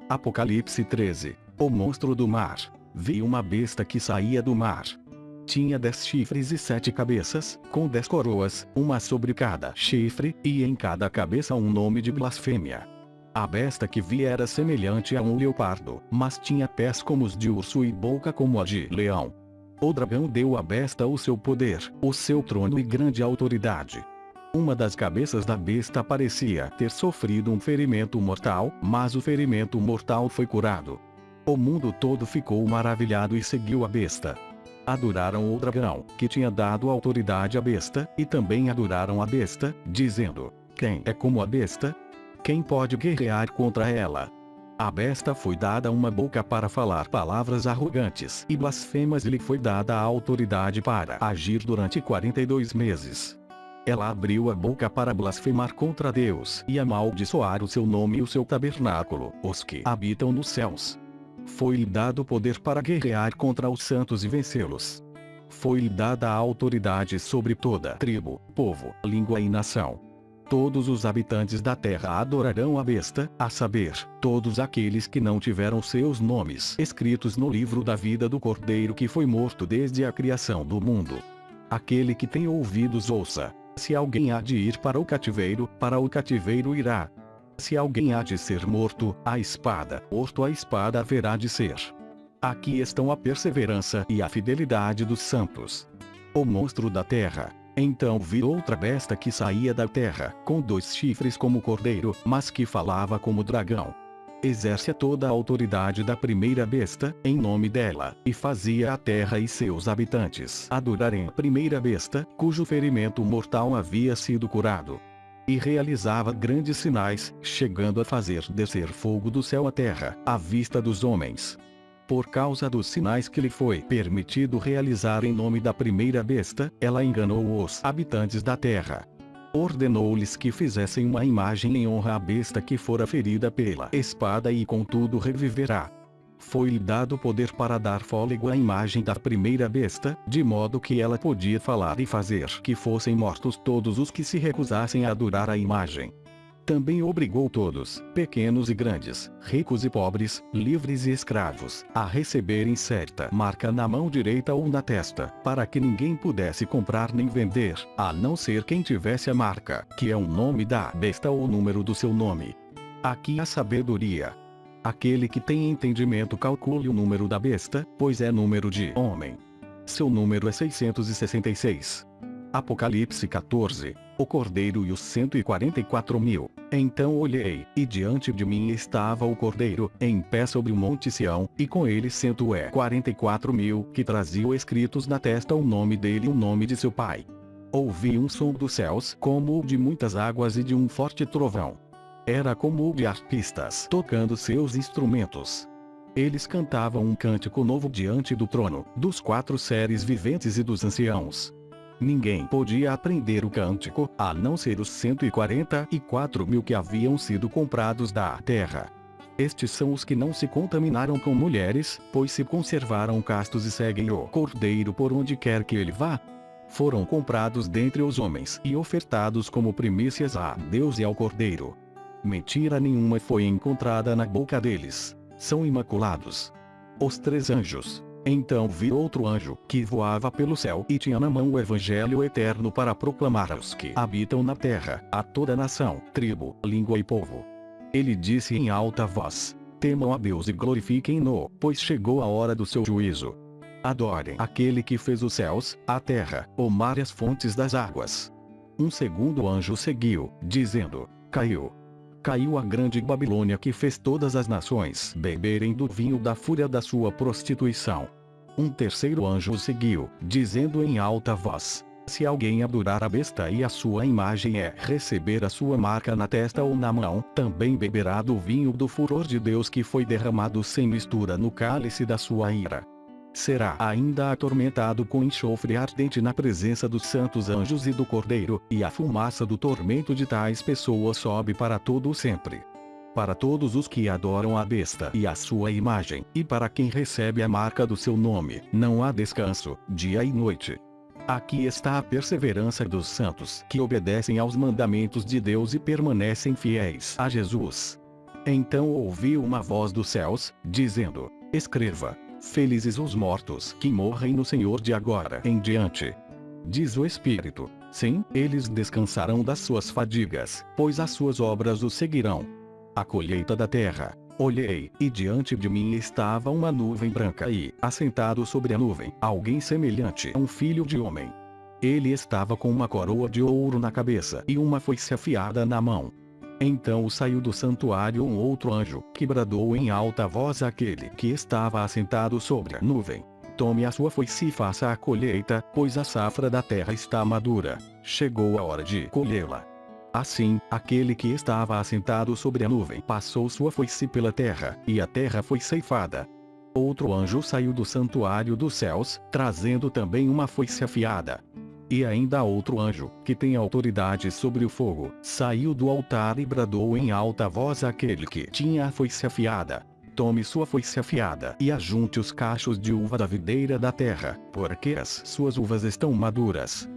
Apocalipse 13. O monstro do mar. Vi uma besta que saía do mar. Tinha dez chifres e sete cabeças, com dez coroas, uma sobre cada chifre, e em cada cabeça um nome de blasfêmia. A besta que vi era semelhante a um leopardo, mas tinha pés como os de urso e boca como a de leão. O dragão deu à besta o seu poder, o seu trono e grande autoridade. Uma das cabeças da besta parecia ter sofrido um ferimento mortal, mas o ferimento mortal foi curado. O mundo todo ficou maravilhado e seguiu a besta. Adoraram o dragão, que tinha dado autoridade à besta, e também adoraram a besta, dizendo: Quem é como a besta? Quem pode guerrear contra ela? A besta foi dada uma boca para falar palavras arrogantes e blasfemas e lhe foi dada a autoridade para agir durante 42 meses. Ela abriu a boca para blasfemar contra Deus e amaldiçoar o seu nome e o seu tabernáculo, os que habitam nos céus. Foi-lhe dado poder para guerrear contra os santos e vencê-los. Foi-lhe dada a autoridade sobre toda tribo, povo, língua e nação todos os habitantes da terra adorarão a besta, a saber, todos aqueles que não tiveram seus nomes escritos no livro da vida do Cordeiro que foi morto desde a criação do mundo. Aquele que tem ouvidos ouça. Se alguém há de ir para o cativeiro, para o cativeiro irá. Se alguém há de ser morto, a espada, morto a espada haverá de ser. Aqui estão a perseverança e a fidelidade dos santos. O monstro da terra, então vi outra besta que saía da terra, com dois chifres como cordeiro, mas que falava como dragão. Exerce toda a autoridade da primeira besta, em nome dela, e fazia a terra e seus habitantes adorarem a primeira besta, cujo ferimento mortal havia sido curado. E realizava grandes sinais, chegando a fazer descer fogo do céu à terra, à vista dos homens por causa dos sinais que lhe foi permitido realizar em nome da primeira besta, ela enganou os habitantes da terra. Ordenou-lhes que fizessem uma imagem em honra à besta que fora ferida pela espada e contudo reviverá. Foi-lhe dado poder para dar fôlego à imagem da primeira besta, de modo que ela podia falar e fazer que fossem mortos todos os que se recusassem a adorar a imagem. Também obrigou todos, pequenos e grandes, ricos e pobres, livres e escravos, a receberem certa marca na mão direita ou na testa, para que ninguém pudesse comprar nem vender, a não ser quem tivesse a marca, que é o nome da besta ou o número do seu nome. Aqui a sabedoria. Aquele que tem entendimento calcule o número da besta, pois é número de homem. Seu número é 666. Apocalipse 14 o cordeiro e os 144 mil. Então olhei, e diante de mim estava o cordeiro, em pé sobre o monte Sião, e com ele 144 mil, que traziam escritos na testa o nome dele e o nome de seu pai. Ouvi um som dos céus, como o de muitas águas e de um forte trovão. Era como o de arpistas tocando seus instrumentos. Eles cantavam um cântico novo diante do trono, dos quatro seres viventes e dos anciãos. Ninguém podia aprender o cântico, a não ser os 144 mil que haviam sido comprados da terra. Estes são os que não se contaminaram com mulheres, pois se conservaram castos e seguem o Cordeiro por onde quer que ele vá. Foram comprados dentre os homens e ofertados como primícias a Deus e ao Cordeiro. Mentira nenhuma foi encontrada na boca deles. São imaculados. Os três anjos, então vi outro anjo, que voava pelo céu e tinha na mão o evangelho eterno para proclamar aos que habitam na terra, a toda nação, tribo, língua e povo. Ele disse em alta voz: Temam a Deus e glorifiquem-no, pois chegou a hora do seu juízo. Adorem aquele que fez os céus, a terra, o mar e as fontes das águas. Um segundo anjo seguiu, dizendo: Caiu, caiu a grande Babilônia que fez todas as nações beberem do vinho da fúria da sua prostituição. Um terceiro anjo o seguiu, dizendo em alta voz: Se alguém adorar a besta e a sua imagem é receber a sua marca na testa ou na mão, também beberá do vinho do furor de Deus que foi derramado sem mistura no cálice da sua ira. Será ainda atormentado com enxofre ardente na presença dos santos anjos e do Cordeiro, e a fumaça do tormento de tais pessoas sobe para todo o sempre para todos os que adoram a besta e a sua imagem, e para quem recebe a marca do seu nome, não há descanso, dia e noite. Aqui está a perseverança dos santos que obedecem aos mandamentos de Deus e permanecem fiéis a Jesus. Então ouvi uma voz dos céus, dizendo: Escreva: Felizes os mortos que morrem no Senhor de agora em diante. Diz o Espírito. Sim, eles descansarão das suas fadigas, pois as suas obras os seguirão. A colheita da terra. Olhei, e diante de mim estava uma nuvem branca e, assentado sobre a nuvem, alguém semelhante a um filho de homem. Ele estava com uma coroa de ouro na cabeça e uma foice afiada na mão. Então saiu do santuário um outro anjo, que bradou em alta voz àquele que estava assentado sobre a nuvem. Tome a sua foice e faça a colheita, pois a safra da terra está madura. Chegou a hora de colhê-la. Assim, aquele que estava assentado sobre a nuvem passou sua foice pela terra, e a terra foi ceifada. Outro anjo saiu do santuário dos céus, trazendo também uma foice afiada. E ainda outro anjo, que tem autoridade sobre o fogo, saiu do altar e bradou em alta voz àquele que tinha a foice afiada. Tome sua foice afiada e ajunte os cachos de uva da videira da terra, porque as suas uvas estão maduras.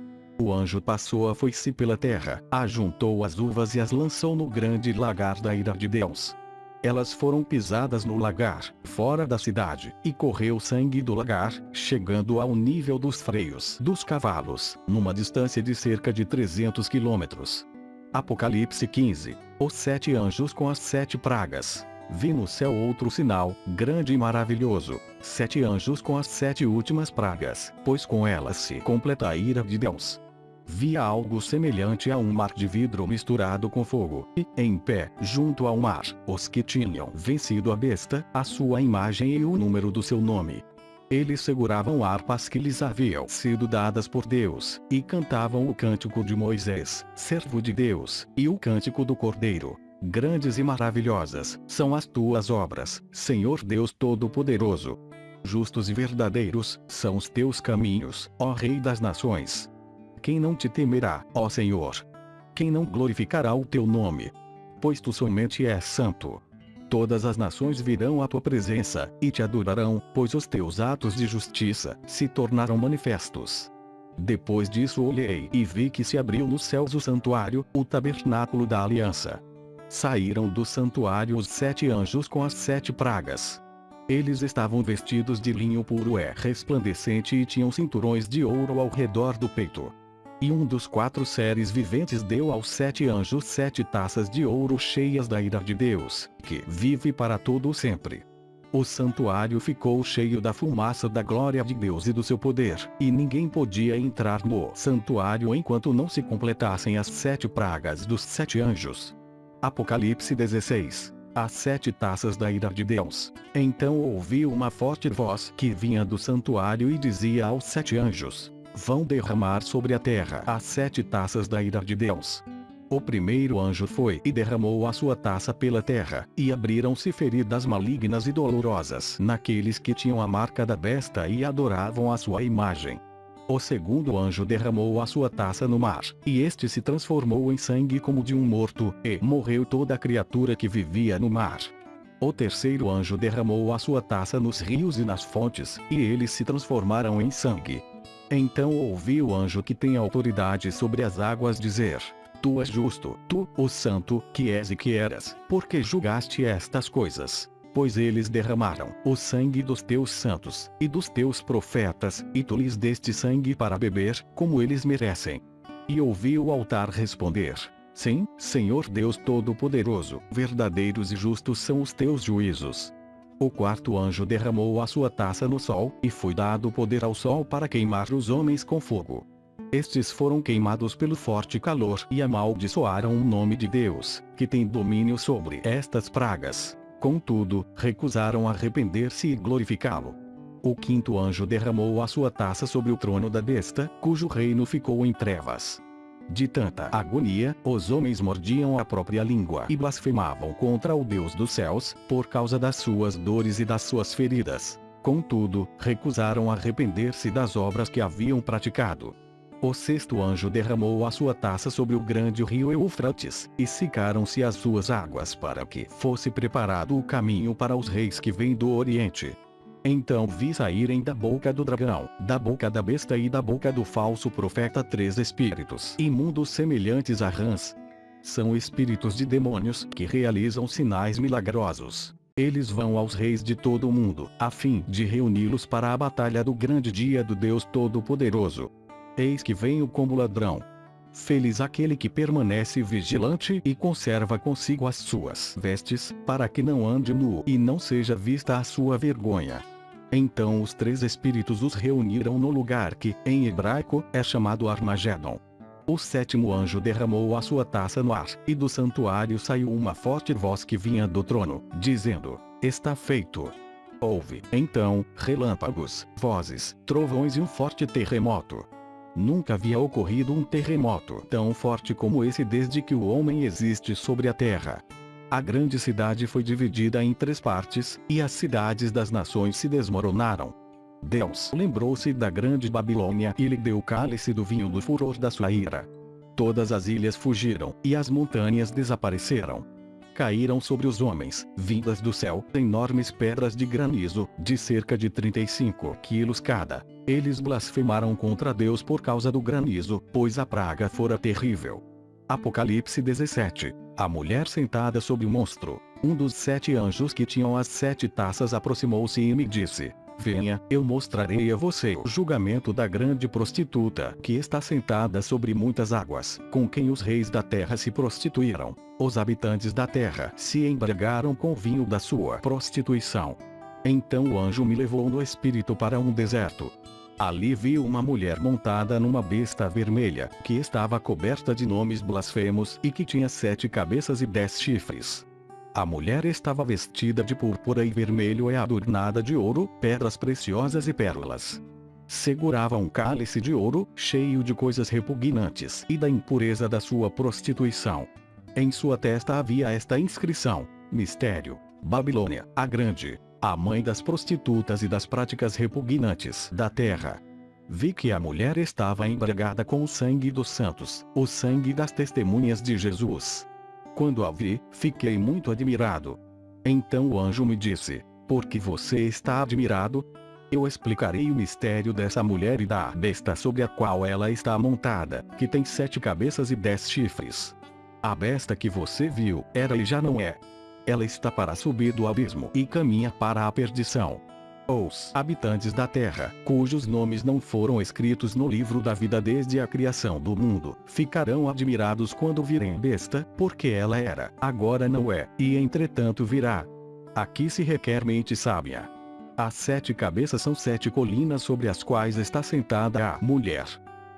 O anjo passou a foice pela terra, ajuntou as uvas e as lançou no grande lagar da ira de Deus. Elas foram pisadas no lagar, fora da cidade, e correu sangue do lagar, chegando ao nível dos freios dos cavalos, numa distância de cerca de 300 quilômetros. Apocalipse 15. Os sete anjos com as sete pragas. Vi no céu outro sinal, grande e maravilhoso. Sete anjos com as sete últimas pragas, pois com elas se completa a ira de Deus via algo semelhante a um mar de vidro misturado com fogo, e, em pé, junto ao mar, os que tinham vencido a besta, a sua imagem e o número do seu nome. Eles seguravam harpas que lhes haviam sido dadas por Deus, e cantavam o cântico de Moisés, servo de Deus, e o cântico do Cordeiro. Grandes e maravilhosas são as tuas obras, Senhor Deus Todo-Poderoso. Justos e verdadeiros são os teus caminhos, ó Rei das Nações. Quem não te temerá, ó Senhor? Quem não glorificará o teu nome? Pois tu somente és santo. Todas as nações virão à tua presença, e te adorarão, pois os teus atos de justiça se tornaram manifestos. Depois disso olhei e vi que se abriu nos céus o santuário, o tabernáculo da aliança. Saíram do santuário os sete anjos com as sete pragas. Eles estavam vestidos de linho puro e resplandecente e tinham cinturões de ouro ao redor do peito. E um dos quatro seres viventes deu aos sete anjos sete taças de ouro cheias da ira de Deus, que vive para todo sempre. O santuário ficou cheio da fumaça da glória de Deus e do seu poder, e ninguém podia entrar no santuário enquanto não se completassem as sete pragas dos sete anjos. Apocalipse 16 as sete taças da ira de Deus. Então ouvi uma forte voz que vinha do santuário e dizia aos sete anjos: vão derramar sobre a terra as sete taças da ira de Deus. O primeiro anjo foi e derramou a sua taça pela terra, e abriram-se feridas malignas e dolorosas naqueles que tinham a marca da besta e adoravam a sua imagem. O segundo anjo derramou a sua taça no mar, e este se transformou em sangue como de um morto, e morreu toda a criatura que vivia no mar. O terceiro anjo derramou a sua taça nos rios e nas fontes, e eles se transformaram em sangue. Então ouvi o anjo que tem autoridade sobre as águas dizer: Tu és justo, tu, o santo, que és e que eras, porque julgaste estas coisas. Pois eles derramaram o sangue dos teus santos, e dos teus profetas, e tu lhes deste sangue para beber, como eles merecem. E ouvi o altar responder: Sim, Senhor Deus Todo-Poderoso, verdadeiros e justos são os teus juízos. O quarto anjo derramou a sua taça no sol, e foi dado poder ao sol para queimar os homens com fogo. Estes foram queimados pelo forte calor e amaldiçoaram o nome de Deus, que tem domínio sobre estas pragas. Contudo, recusaram arrepender-se e glorificá-lo. O quinto anjo derramou a sua taça sobre o trono da besta, cujo reino ficou em trevas. De tanta agonia, os homens mordiam a própria língua e blasfemavam contra o Deus dos céus, por causa das suas dores e das suas feridas. Contudo, recusaram arrepender-se das obras que haviam praticado. O sexto anjo derramou a sua taça sobre o grande rio Eufrates, e secaram-se as suas águas para que fosse preparado o caminho para os reis que vêm do Oriente. Então vi saírem da boca do dragão, da boca da besta e da boca do falso profeta três espíritos imundos semelhantes a rãs. São espíritos de demônios que realizam sinais milagrosos. Eles vão aos reis de todo o mundo, a fim de reuni-los para a batalha do grande dia do Deus Todo-Poderoso. Eis que venho como ladrão. Feliz aquele que permanece vigilante e conserva consigo as suas vestes, para que não ande nu e não seja vista a sua vergonha. Então os três espíritos os reuniram no lugar que, em hebraico, é chamado Armagedon. O sétimo anjo derramou a sua taça no ar, e do santuário saiu uma forte voz que vinha do trono, dizendo: Está feito. Houve, então, relâmpagos, vozes, trovões e um forte terremoto. Nunca havia ocorrido um terremoto tão forte como esse desde que o homem existe sobre a terra. A grande cidade foi dividida em três partes, e as cidades das nações se desmoronaram. Deus lembrou-se da grande Babilônia e lhe deu o cálice do vinho do furor da sua ira. Todas as ilhas fugiram, e as montanhas desapareceram. Caíram sobre os homens, vindas do céu, enormes pedras de granizo, de cerca de 35 quilos cada. Eles blasfemaram contra Deus por causa do granizo, pois a praga fora terrível. Apocalipse 17. A mulher sentada sobre o monstro. Um dos sete anjos que tinham as sete taças aproximou-se e me disse: Venha, eu mostrarei a você o julgamento da grande prostituta que está sentada sobre muitas águas, com quem os reis da terra se prostituíram. Os habitantes da terra se embriagaram com o vinho da sua prostituição. Então o anjo me levou no espírito para um deserto. Ali vi uma mulher montada numa besta vermelha, que estava coberta de nomes blasfemos e que tinha sete cabeças e dez chifres. A mulher estava vestida de púrpura e vermelho e adornada de ouro, pedras preciosas e pérolas. Segurava um cálice de ouro, cheio de coisas repugnantes e da impureza da sua prostituição. Em sua testa havia esta inscrição: Mistério. Babilônia, a Grande, a mãe das prostitutas e das práticas repugnantes da terra. Vi que a mulher estava embriagada com o sangue dos santos, o sangue das testemunhas de Jesus. Quando a vi, fiquei muito admirado. Então o anjo me disse: Por que você está admirado? Eu explicarei o mistério dessa mulher e da besta sobre a qual ela está montada, que tem sete cabeças e dez chifres. A besta que você viu, era e já não é. Ela está para subir do abismo e caminha para a perdição. Os habitantes da terra, cujos nomes não foram escritos no livro da vida desde a criação do mundo, ficarão admirados quando virem besta, porque ela era, agora não é, e entretanto virá. Aqui se requer mente sábia. As sete cabeças são sete colinas sobre as quais está sentada a mulher.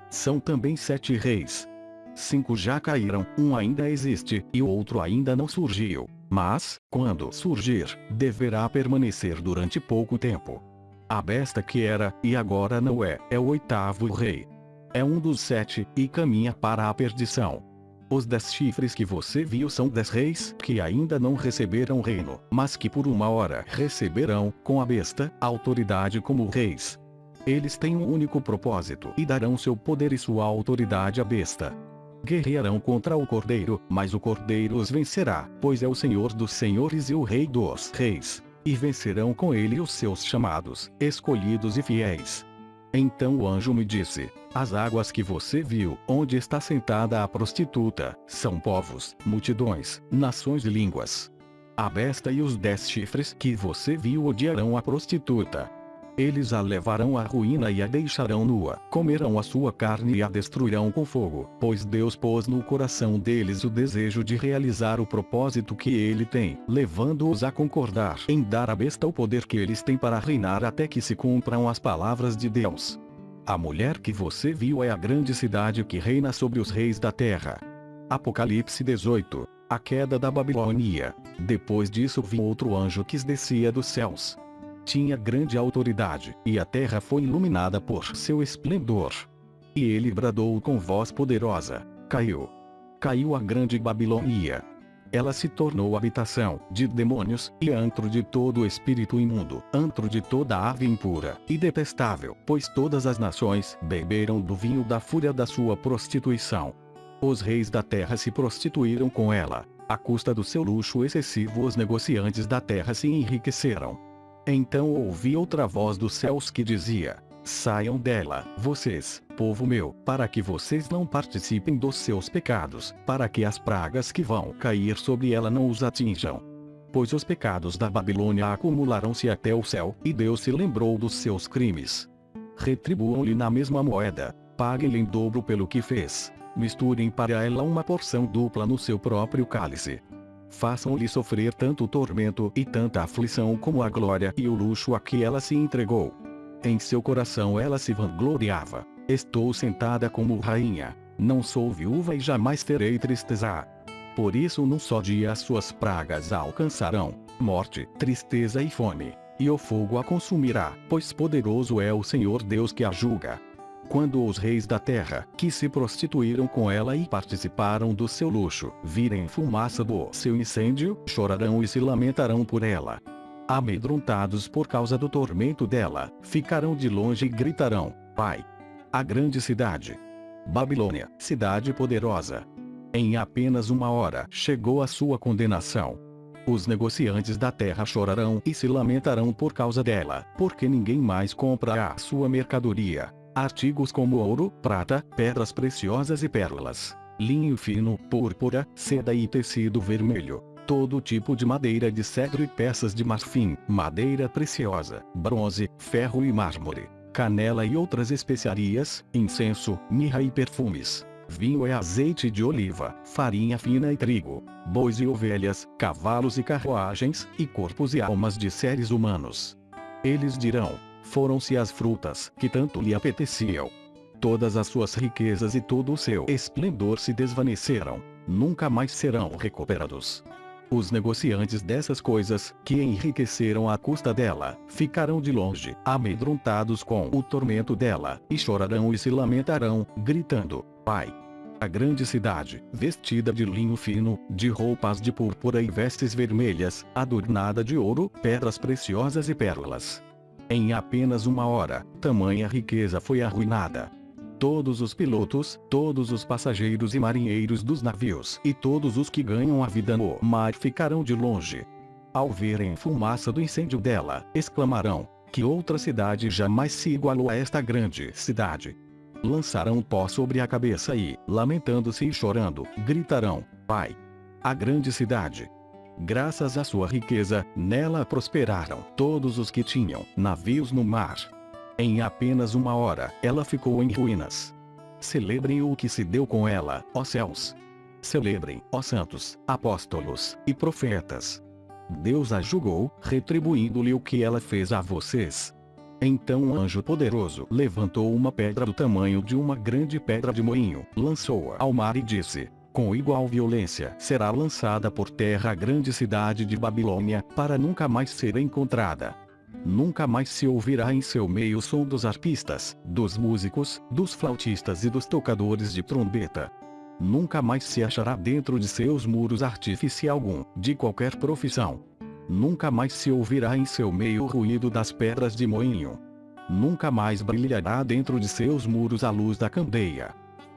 São também sete reis. Cinco já caíram, um ainda existe, e o outro ainda não surgiu. Mas, quando surgir, deverá permanecer durante pouco tempo. A besta que era, e agora não é, é o oitavo rei. É um dos sete, e caminha para a perdição. Os dez chifres que você viu são dez reis que ainda não receberam reino, mas que por uma hora receberão, com a besta, autoridade como reis. Eles têm um único propósito e darão seu poder e sua autoridade à besta guerrearão contra o Cordeiro, mas o Cordeiro os vencerá, pois é o Senhor dos senhores e o Rei dos reis. E vencerão com ele os seus chamados, escolhidos e fiéis. Então o anjo me disse: As águas que você viu, onde está sentada a prostituta, são povos, multidões, nações e línguas. A besta e os dez chifres que você viu odiarão a prostituta, eles a levarão à ruína e a deixarão nua. Comerão a sua carne e a destruirão com fogo, pois Deus pôs no coração deles o desejo de realizar o propósito que ele tem, levando-os a concordar em dar à besta o poder que eles têm para reinar até que se cumpram as palavras de Deus. A mulher que você viu é a grande cidade que reina sobre os reis da terra. Apocalipse 18 A queda da Babilônia. Depois disso vi outro anjo que descia dos céus tinha grande autoridade, e a terra foi iluminada por seu esplendor. E ele bradou com voz poderosa: Caiu! Caiu a grande Babilônia! Ela se tornou habitação de demônios e antro de todo espírito imundo, antro de toda ave impura e detestável, pois todas as nações beberam do vinho da fúria da sua prostituição. Os reis da terra se prostituíram com ela. À custa do seu luxo excessivo, os negociantes da terra se enriqueceram. Então ouvi outra voz dos céus que dizia: Saiam dela, vocês, povo meu, para que vocês não participem dos seus pecados, para que as pragas que vão cair sobre ela não os atinjam. pois os pecados da Babilônia acumularam-se até o céu, e Deus se lembrou dos seus crimes. Retribuam-lhe na mesma moeda, paguem-lhe em dobro pelo que fez, misturem para ela uma porção dupla no seu próprio cálice. Façam-lhe sofrer tanto tormento e tanta aflição como a glória e o luxo a que ela se entregou. Em seu coração ela se vangloriava. Estou sentada como rainha. Não sou viúva e jamais terei tristeza. Por isso num só dia as suas pragas a alcançarão, morte, tristeza e fome. E o fogo a consumirá, pois poderoso é o Senhor Deus que a julga. Quando os reis da terra, que se prostituíram com ela e participaram do seu luxo, virem fumaça do seu incêndio, chorarão e se lamentarão por ela. Amedrontados por causa do tormento dela, ficarão de longe e gritarão: Pai! A grande cidade. Babilônia, cidade poderosa, em apenas uma hora chegou a sua condenação. Os negociantes da terra chorarão e se lamentarão por causa dela, porque ninguém mais compra a sua mercadoria. Artigos como ouro, prata, pedras preciosas e pérolas, linho fino, púrpura, seda e tecido vermelho, todo tipo de madeira de cedro e peças de marfim, madeira preciosa, bronze, ferro e mármore, canela e outras especiarias, incenso, mirra e perfumes. Vinho e azeite de oliva, farinha fina e trigo, bois e ovelhas, cavalos e carruagens, e corpos e almas de seres humanos. Eles dirão: foram-se as frutas que tanto lhe apeteciam. Todas as suas riquezas e todo o seu esplendor se desvaneceram, nunca mais serão recuperados. Os negociantes dessas coisas, que enriqueceram à custa dela, ficarão de longe, amedrontados com o tormento dela, e chorarão e se lamentarão, gritando: Pai! A grande cidade, vestida de linho fino, de roupas de púrpura e vestes vermelhas, adornada de ouro, pedras preciosas e pérolas. Em apenas uma hora, tamanha riqueza foi arruinada. Todos os pilotos, todos os passageiros e marinheiros dos navios e todos os que ganham a vida no mar ficarão de longe. Ao verem fumaça do incêndio dela, exclamarão: Que outra cidade jamais se igualou a esta grande cidade lançarão pó sobre a cabeça e, lamentando-se e chorando, gritarão: Pai! A grande cidade. Graças à sua riqueza, nela prosperaram todos os que tinham navios no mar. Em apenas uma hora, ela ficou em ruínas. Celebrem o que se deu com ela, ó céus. Celebrem, ó santos, apóstolos e profetas. Deus a julgou, retribuindo-lhe o que ela fez a vocês. Então um anjo poderoso levantou uma pedra do tamanho de uma grande pedra de moinho, lançou-a ao mar e disse: com igual violência será lançada por terra a grande cidade de Babilônia, para nunca mais ser encontrada. Nunca mais se ouvirá em seu meio o som dos arpistas, dos músicos, dos flautistas e dos tocadores de trombeta. Nunca mais se achará dentro de seus muros artífice algum, de qualquer profissão, Nunca mais se ouvirá em seu meio o ruído das pedras de moinho. Nunca mais brilhará dentro de seus muros a luz da candeia.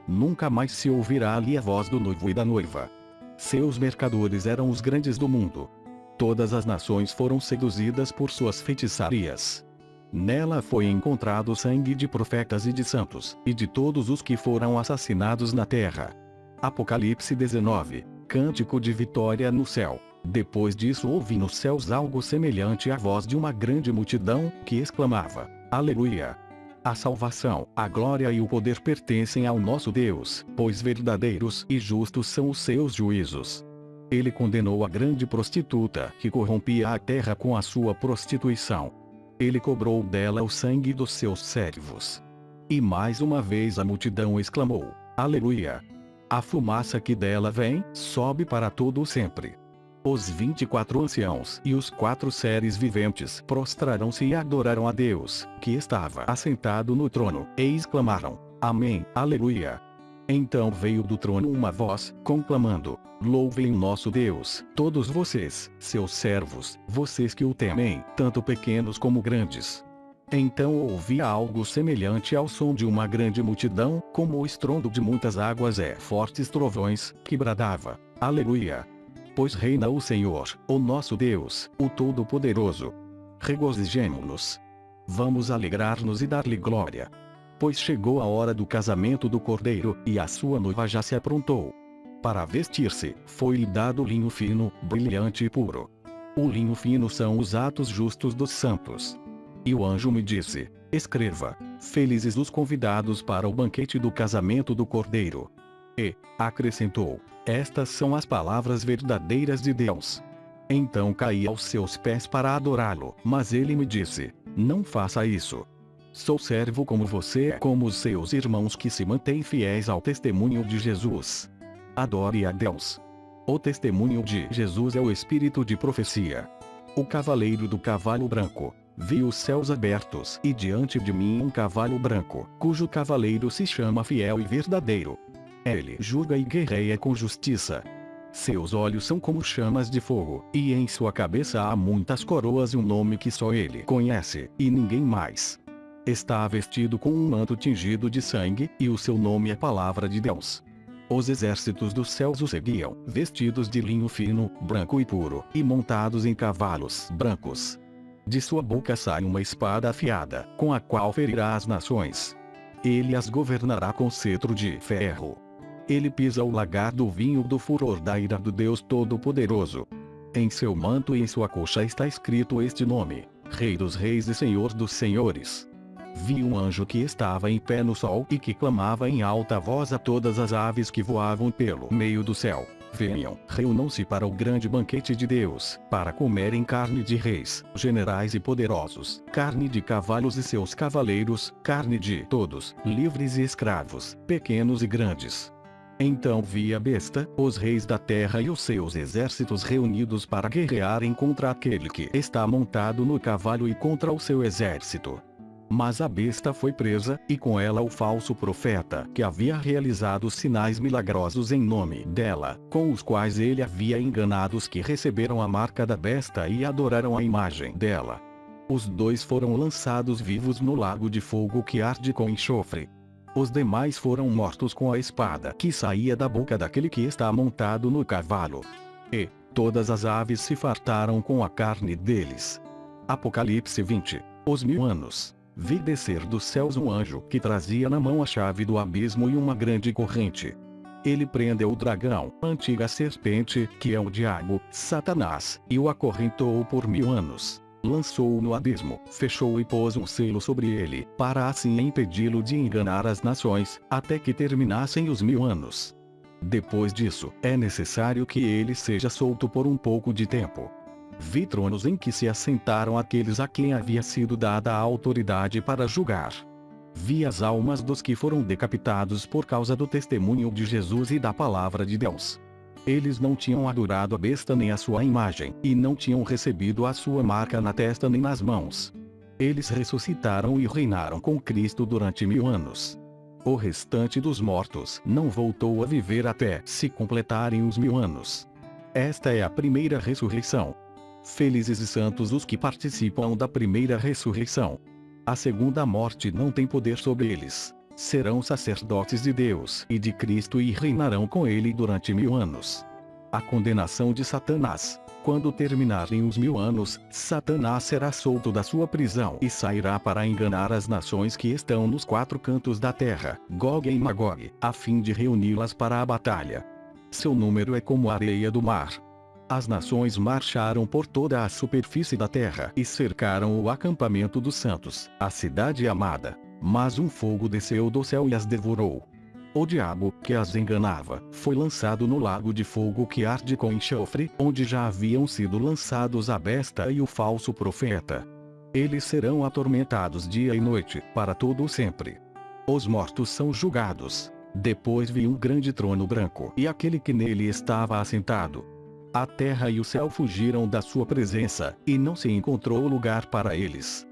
Nunca mais se ouvirá ali a voz do noivo e da noiva. Seus mercadores eram os grandes do mundo. Todas as nações foram seduzidas por suas feitiçarias. Nela foi encontrado sangue de profetas e de santos, e de todos os que foram assassinados na terra. Apocalipse 19 Cântico de vitória no céu. Depois disso ouvi nos céus algo semelhante à voz de uma grande multidão, que exclamava: Aleluia! A salvação, a glória e o poder pertencem ao nosso Deus, pois verdadeiros e justos são os seus juízos. Ele condenou a grande prostituta que corrompia a terra com a sua prostituição. Ele cobrou dela o sangue dos seus servos. E mais uma vez a multidão exclamou: Aleluia! A fumaça que dela vem, sobe para todo sempre. Os vinte e quatro anciãos e os quatro seres viventes prostraram-se e adoraram a Deus, que estava assentado no trono, e exclamaram: Amém, Aleluia. Então veio do trono uma voz, conclamando: Louvem nosso Deus, todos vocês, seus servos, vocês que o temem, tanto pequenos como grandes. Então ouvi algo semelhante ao som de uma grande multidão, como o estrondo de muitas águas e fortes trovões, que bradava: Aleluia! Pois reina o Senhor, o nosso Deus, o Todo-Poderoso. Regozijemo-nos. Vamos alegrar-nos e dar-lhe glória. Pois chegou a hora do casamento do cordeiro, e a sua noiva já se aprontou. Para vestir-se, foi-lhe dado linho fino, brilhante e puro. O linho fino são os atos justos dos santos. E o anjo me disse: Escreva: Felizes os convidados para o banquete do casamento do Cordeiro. E, acrescentou: Estas são as palavras verdadeiras de Deus. Então caí aos seus pés para adorá-lo, mas ele me disse: Não faça isso. Sou servo como você é como os seus irmãos que se mantêm fiéis ao testemunho de Jesus. Adore a Deus. O testemunho de Jesus é o espírito de profecia. O cavaleiro do cavalo branco. Vi os céus abertos e diante de mim um cavalo branco, cujo cavaleiro se chama Fiel e Verdadeiro. Ele julga e guerreia com justiça. Seus olhos são como chamas de fogo, e em sua cabeça há muitas coroas e um nome que só ele conhece, e ninguém mais. Está vestido com um manto tingido de sangue, e o seu nome é Palavra de Deus. Os exércitos dos céus o seguiam, vestidos de linho fino, branco e puro, e montados em cavalos brancos. De sua boca sai uma espada afiada, com a qual ferirá as nações. Ele as governará com cetro de ferro. Ele pisa o lagar do vinho do furor da ira do Deus Todo-Poderoso. Em seu manto e em sua coxa está escrito este nome: Rei dos Reis e Senhor dos Senhores. Vi um anjo que estava em pé no sol e que clamava em alta voz a todas as aves que voavam pelo meio do céu. Venham, reúnam-se para o grande banquete de Deus, para comerem carne de reis, generais e poderosos, carne de cavalos e seus cavaleiros, carne de todos, livres e escravos, pequenos e grandes. Então vi a besta, os reis da terra e os seus exércitos reunidos para guerrearem contra aquele que está montado no cavalo e contra o seu exército. Mas a besta foi presa, e com ela o falso profeta que havia realizado sinais milagrosos em nome dela, com os quais ele havia enganado os que receberam a marca da besta e adoraram a imagem dela. Os dois foram lançados vivos no lago de fogo que arde com enxofre. Os demais foram mortos com a espada que saía da boca daquele que está montado no cavalo. E todas as aves se fartaram com a carne deles. Apocalipse 20. Os mil anos vi descer dos céus um anjo que trazia na mão a chave do abismo e uma grande corrente. Ele prendeu o dragão, antiga serpente, que é o diabo, Satanás, e o acorrentou por mil anos. Lançou-o no abismo, fechou e pôs um selo sobre ele, para assim impedi-lo de enganar as nações, até que terminassem os mil anos. Depois disso, é necessário que ele seja solto por um pouco de tempo. Vi tronos em que se assentaram aqueles a quem havia sido dada a autoridade para julgar. Vi as almas dos que foram decapitados por causa do testemunho de Jesus e da palavra de Deus. Eles não tinham adorado a besta nem a sua imagem, e não tinham recebido a sua marca na testa nem nas mãos. Eles ressuscitaram e reinaram com Cristo durante mil anos. O restante dos mortos não voltou a viver até se completarem os mil anos. Esta é a primeira ressurreição. Felizes e santos os que participam da primeira ressurreição. A segunda morte não tem poder sobre eles. Serão sacerdotes de Deus e de Cristo e reinarão com ele durante mil anos. A condenação de Satanás. Quando terminarem os mil anos, Satanás será solto da sua prisão e sairá para enganar as nações que estão nos quatro cantos da terra, Gog e Magog, a fim de reuni-las para a batalha. Seu número é como a areia do mar, as nações marcharam por toda a superfície da terra e cercaram o acampamento dos santos, a cidade amada. Mas um fogo desceu do céu e as devorou. O diabo, que as enganava, foi lançado no lago de fogo que arde com enxofre, onde já haviam sido lançados a besta e o falso profeta. Eles serão atormentados dia e noite, para todo sempre. Os mortos são julgados. Depois vi um grande trono branco e aquele que nele estava assentado a terra e o céu fugiram da sua presença, e não se encontrou lugar para eles.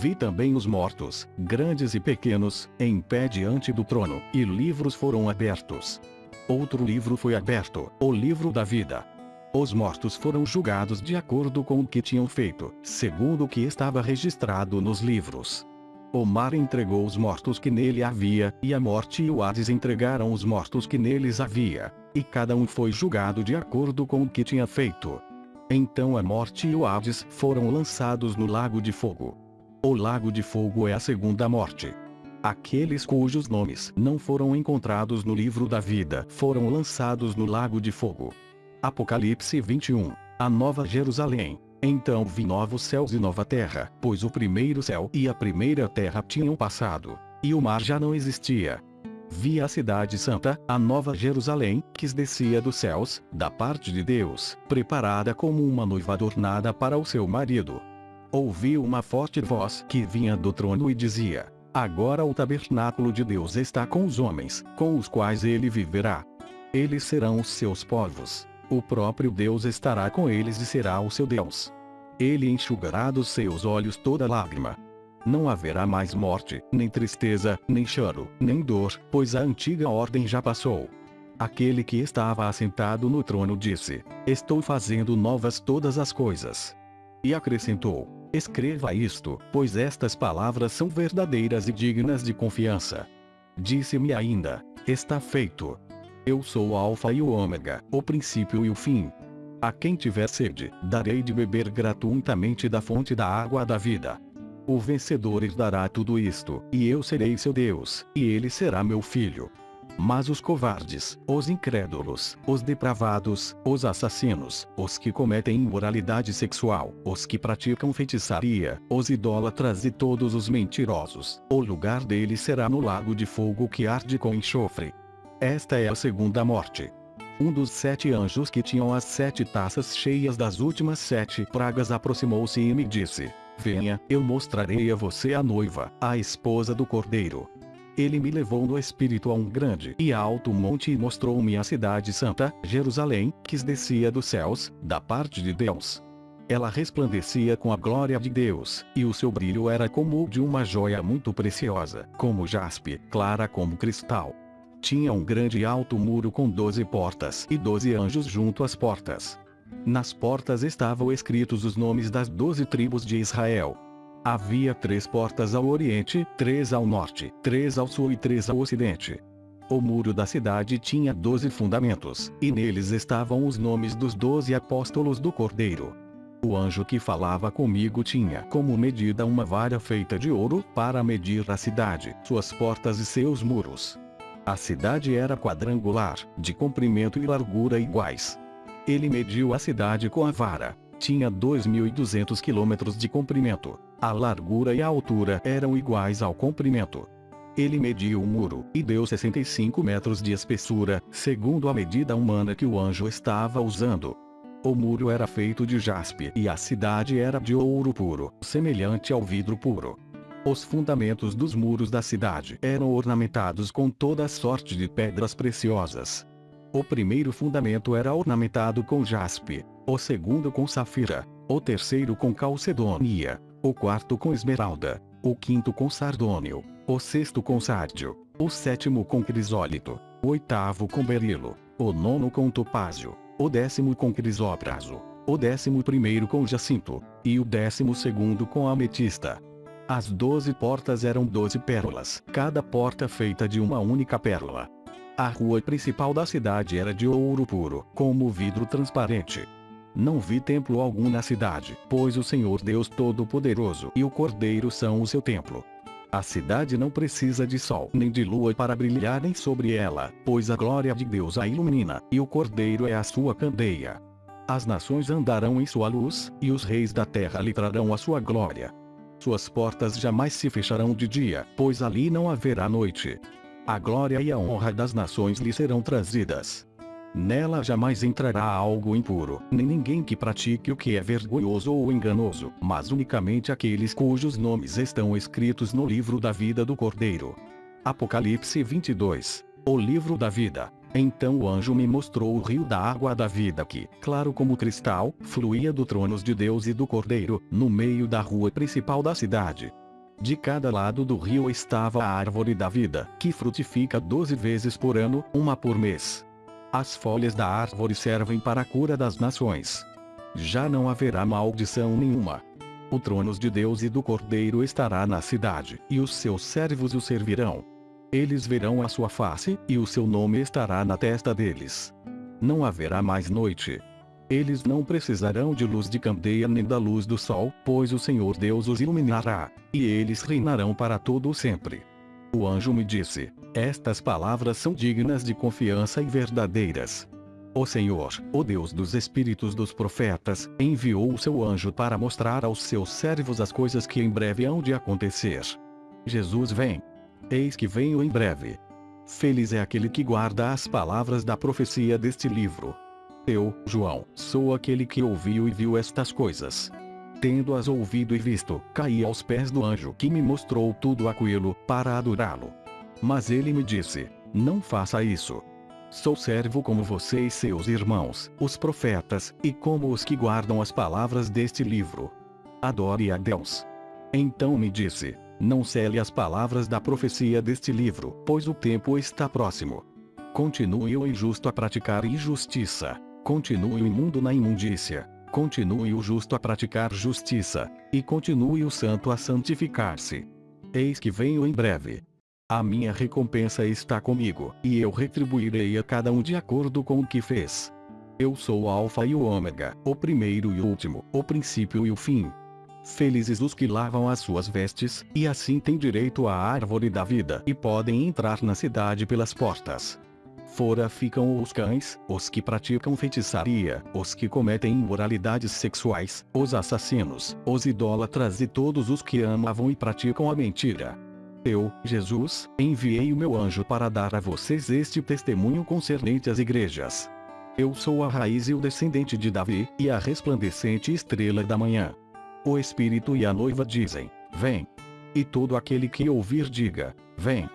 Vi também os mortos, grandes e pequenos, em pé diante do trono, e livros foram abertos. Outro livro foi aberto, o livro da vida. Os mortos foram julgados de acordo com o que tinham feito, segundo o que estava registrado nos livros. O mar entregou os mortos que nele havia, e a morte e o Hades entregaram os mortos que neles havia. E cada um foi julgado de acordo com o que tinha feito. Então a morte e o Hades foram lançados no lago de fogo. O lago de fogo é a segunda morte. Aqueles cujos nomes não foram encontrados no livro da vida foram lançados no lago de fogo. Apocalipse 21. a nova Jerusalém. Então vi novos céus e nova terra, pois o primeiro céu e a primeira terra tinham passado, e o mar já não existia. Vi a cidade santa, a nova Jerusalém, que descia dos céus, da parte de Deus, preparada como uma noiva adornada para o seu marido. Ouvi uma forte voz que vinha do trono e dizia: Agora o tabernáculo de Deus está com os homens, com os quais ele viverá. Eles serão os seus povos. O próprio Deus estará com eles e será o seu Deus. Ele enxugará dos seus olhos toda lágrima. Não haverá mais morte, nem tristeza, nem choro, nem dor, pois a antiga ordem já passou. Aquele que estava assentado no trono disse: Estou fazendo novas todas as coisas. E acrescentou: Escreva isto, pois estas palavras são verdadeiras e dignas de confiança. Disse-me ainda: Está feito. Eu sou o Alfa e o Ômega, o princípio e o fim. A quem tiver sede, darei de beber gratuitamente da fonte da água da vida. O vencedor herdará tudo isto, e eu serei seu Deus, e ele será meu filho. Mas os covardes, os incrédulos, os depravados, os assassinos, os que cometem imoralidade sexual, os que praticam feitiçaria, os idólatras e todos os mentirosos, o lugar deles será no lago de fogo que arde com enxofre. Esta é a segunda morte. Um dos sete anjos que tinham as sete taças cheias das últimas sete pragas aproximou-se e me disse: Venha, eu mostrarei a você a noiva, a esposa do cordeiro. Ele me levou no espírito a um grande e alto monte e mostrou-me a cidade santa, Jerusalém, que descia dos céus, da parte de Deus. Ela resplandecia com a glória de Deus, e o seu brilho era como o de uma joia muito preciosa, como jaspe, clara como cristal. Tinha um grande e alto muro com doze portas e doze anjos junto às portas. Nas portas estavam escritos os nomes das doze tribos de Israel. Havia três portas ao oriente, três ao norte, três ao sul e três ao ocidente. O muro da cidade tinha doze fundamentos, e neles estavam os nomes dos doze apóstolos do Cordeiro. O anjo que falava comigo tinha como medida uma vara feita de ouro para medir a cidade, suas portas e seus muros. A cidade era quadrangular, de comprimento e largura iguais. Ele mediu a cidade com a vara. Tinha 2.200 quilômetros de comprimento, a largura e a altura eram iguais ao comprimento. Ele mediu o muro, e deu 65 metros de espessura, segundo a medida humana que o anjo estava usando. O muro era feito de jaspe e a cidade era de ouro puro, semelhante ao vidro puro. Os fundamentos dos muros da cidade eram ornamentados com toda sorte de pedras preciosas. O primeiro fundamento era ornamentado com jaspe, o segundo com safira, o terceiro com calcedônia, o quarto com esmeralda, o quinto com sardônio, o sexto com sárdio, o sétimo com crisólito, o oitavo com berilo, o nono com topázio, o décimo com crisópraso, o décimo primeiro com jacinto, e o décimo segundo com ametista. As doze portas eram doze pérolas, cada porta feita de uma única pérola. A rua principal da cidade era de ouro puro, como vidro transparente. Não vi templo algum na cidade, pois o Senhor Deus Todo-Poderoso e o Cordeiro são o seu templo. A cidade não precisa de sol nem de lua para brilharem sobre ela, pois a glória de Deus a ilumina, e o Cordeiro é a sua candeia. As nações andarão em sua luz, e os reis da terra lhe trarão a sua glória. Suas portas jamais se fecharão de dia, pois ali não haverá noite. A glória e a honra das nações lhe serão trazidas. Nela jamais entrará algo impuro, nem ninguém que pratique o que é vergonhoso ou enganoso, mas unicamente aqueles cujos nomes estão escritos no livro da vida do Cordeiro. Apocalipse 22. O livro da vida. Então o anjo me mostrou o rio da água da vida que, claro como cristal, fluía do tronos de Deus e do Cordeiro, no meio da rua principal da cidade. De cada lado do rio estava a árvore da vida, que frutifica doze vezes por ano, uma por mês. As folhas da árvore servem para a cura das nações. Já não haverá maldição nenhuma. O trono de Deus e do Cordeiro estará na cidade, e os seus servos o servirão. Eles verão a sua face, e o seu nome estará na testa deles. Não haverá mais noite. Eles não precisarão de luz de candeia nem da luz do sol, pois o Senhor Deus os iluminará, e eles reinarão para todo o sempre. O anjo me disse: Estas palavras são dignas de confiança e verdadeiras. O Senhor, o Deus dos espíritos dos profetas, enviou o seu anjo para mostrar aos seus servos as coisas que em breve hão de acontecer. Jesus vem. Eis que venho em breve. Feliz é aquele que guarda as palavras da profecia deste livro. Eu, João, sou aquele que ouviu e viu estas coisas. Tendo-as ouvido e visto, caí aos pés do anjo que me mostrou tudo aquilo, para adorá-lo. Mas ele me disse: Não faça isso. Sou servo como você e seus irmãos, os profetas, e como os que guardam as palavras deste livro. Adore a Deus. Então me disse: Não cele as palavras da profecia deste livro, pois o tempo está próximo. Continue o injusto a praticar injustiça. Continue o imundo na imundícia. Continue o justo a praticar justiça. E continue o santo a santificar-se. Eis que venho em breve. A minha recompensa está comigo, e eu retribuirei a cada um de acordo com o que fez. Eu sou o Alfa e o Ômega, o primeiro e o último, o princípio e o fim. Felizes os que lavam as suas vestes, e assim têm direito à árvore da vida e podem entrar na cidade pelas portas. Fora ficam os cães, os que praticam feitiçaria, os que cometem imoralidades sexuais, os assassinos, os idólatras e todos os que amavam e praticam a mentira. Eu, Jesus, enviei o meu anjo para dar a vocês este testemunho concernente às igrejas. Eu sou a raiz e o descendente de Davi, e a resplandecente estrela da manhã. O Espírito e a noiva dizem: Vem. E todo aquele que ouvir diga: Vem.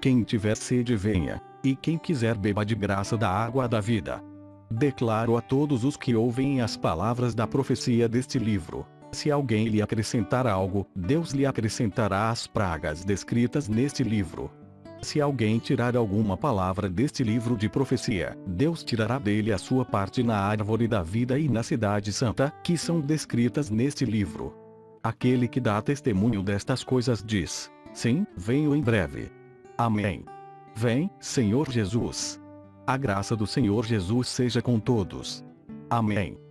Quem tiver sede, venha. E quem quiser, beba de graça da água da vida. Declaro a todos os que ouvem as palavras da profecia deste livro: se alguém lhe acrescentar algo, Deus lhe acrescentará as pragas descritas neste livro. Se alguém tirar alguma palavra deste livro de profecia, Deus tirará dele a sua parte na árvore da vida e na cidade santa, que são descritas neste livro. Aquele que dá testemunho destas coisas diz: Sim, venho em breve. Amém. Vem, Senhor Jesus. A graça do Senhor Jesus seja com todos. Amém.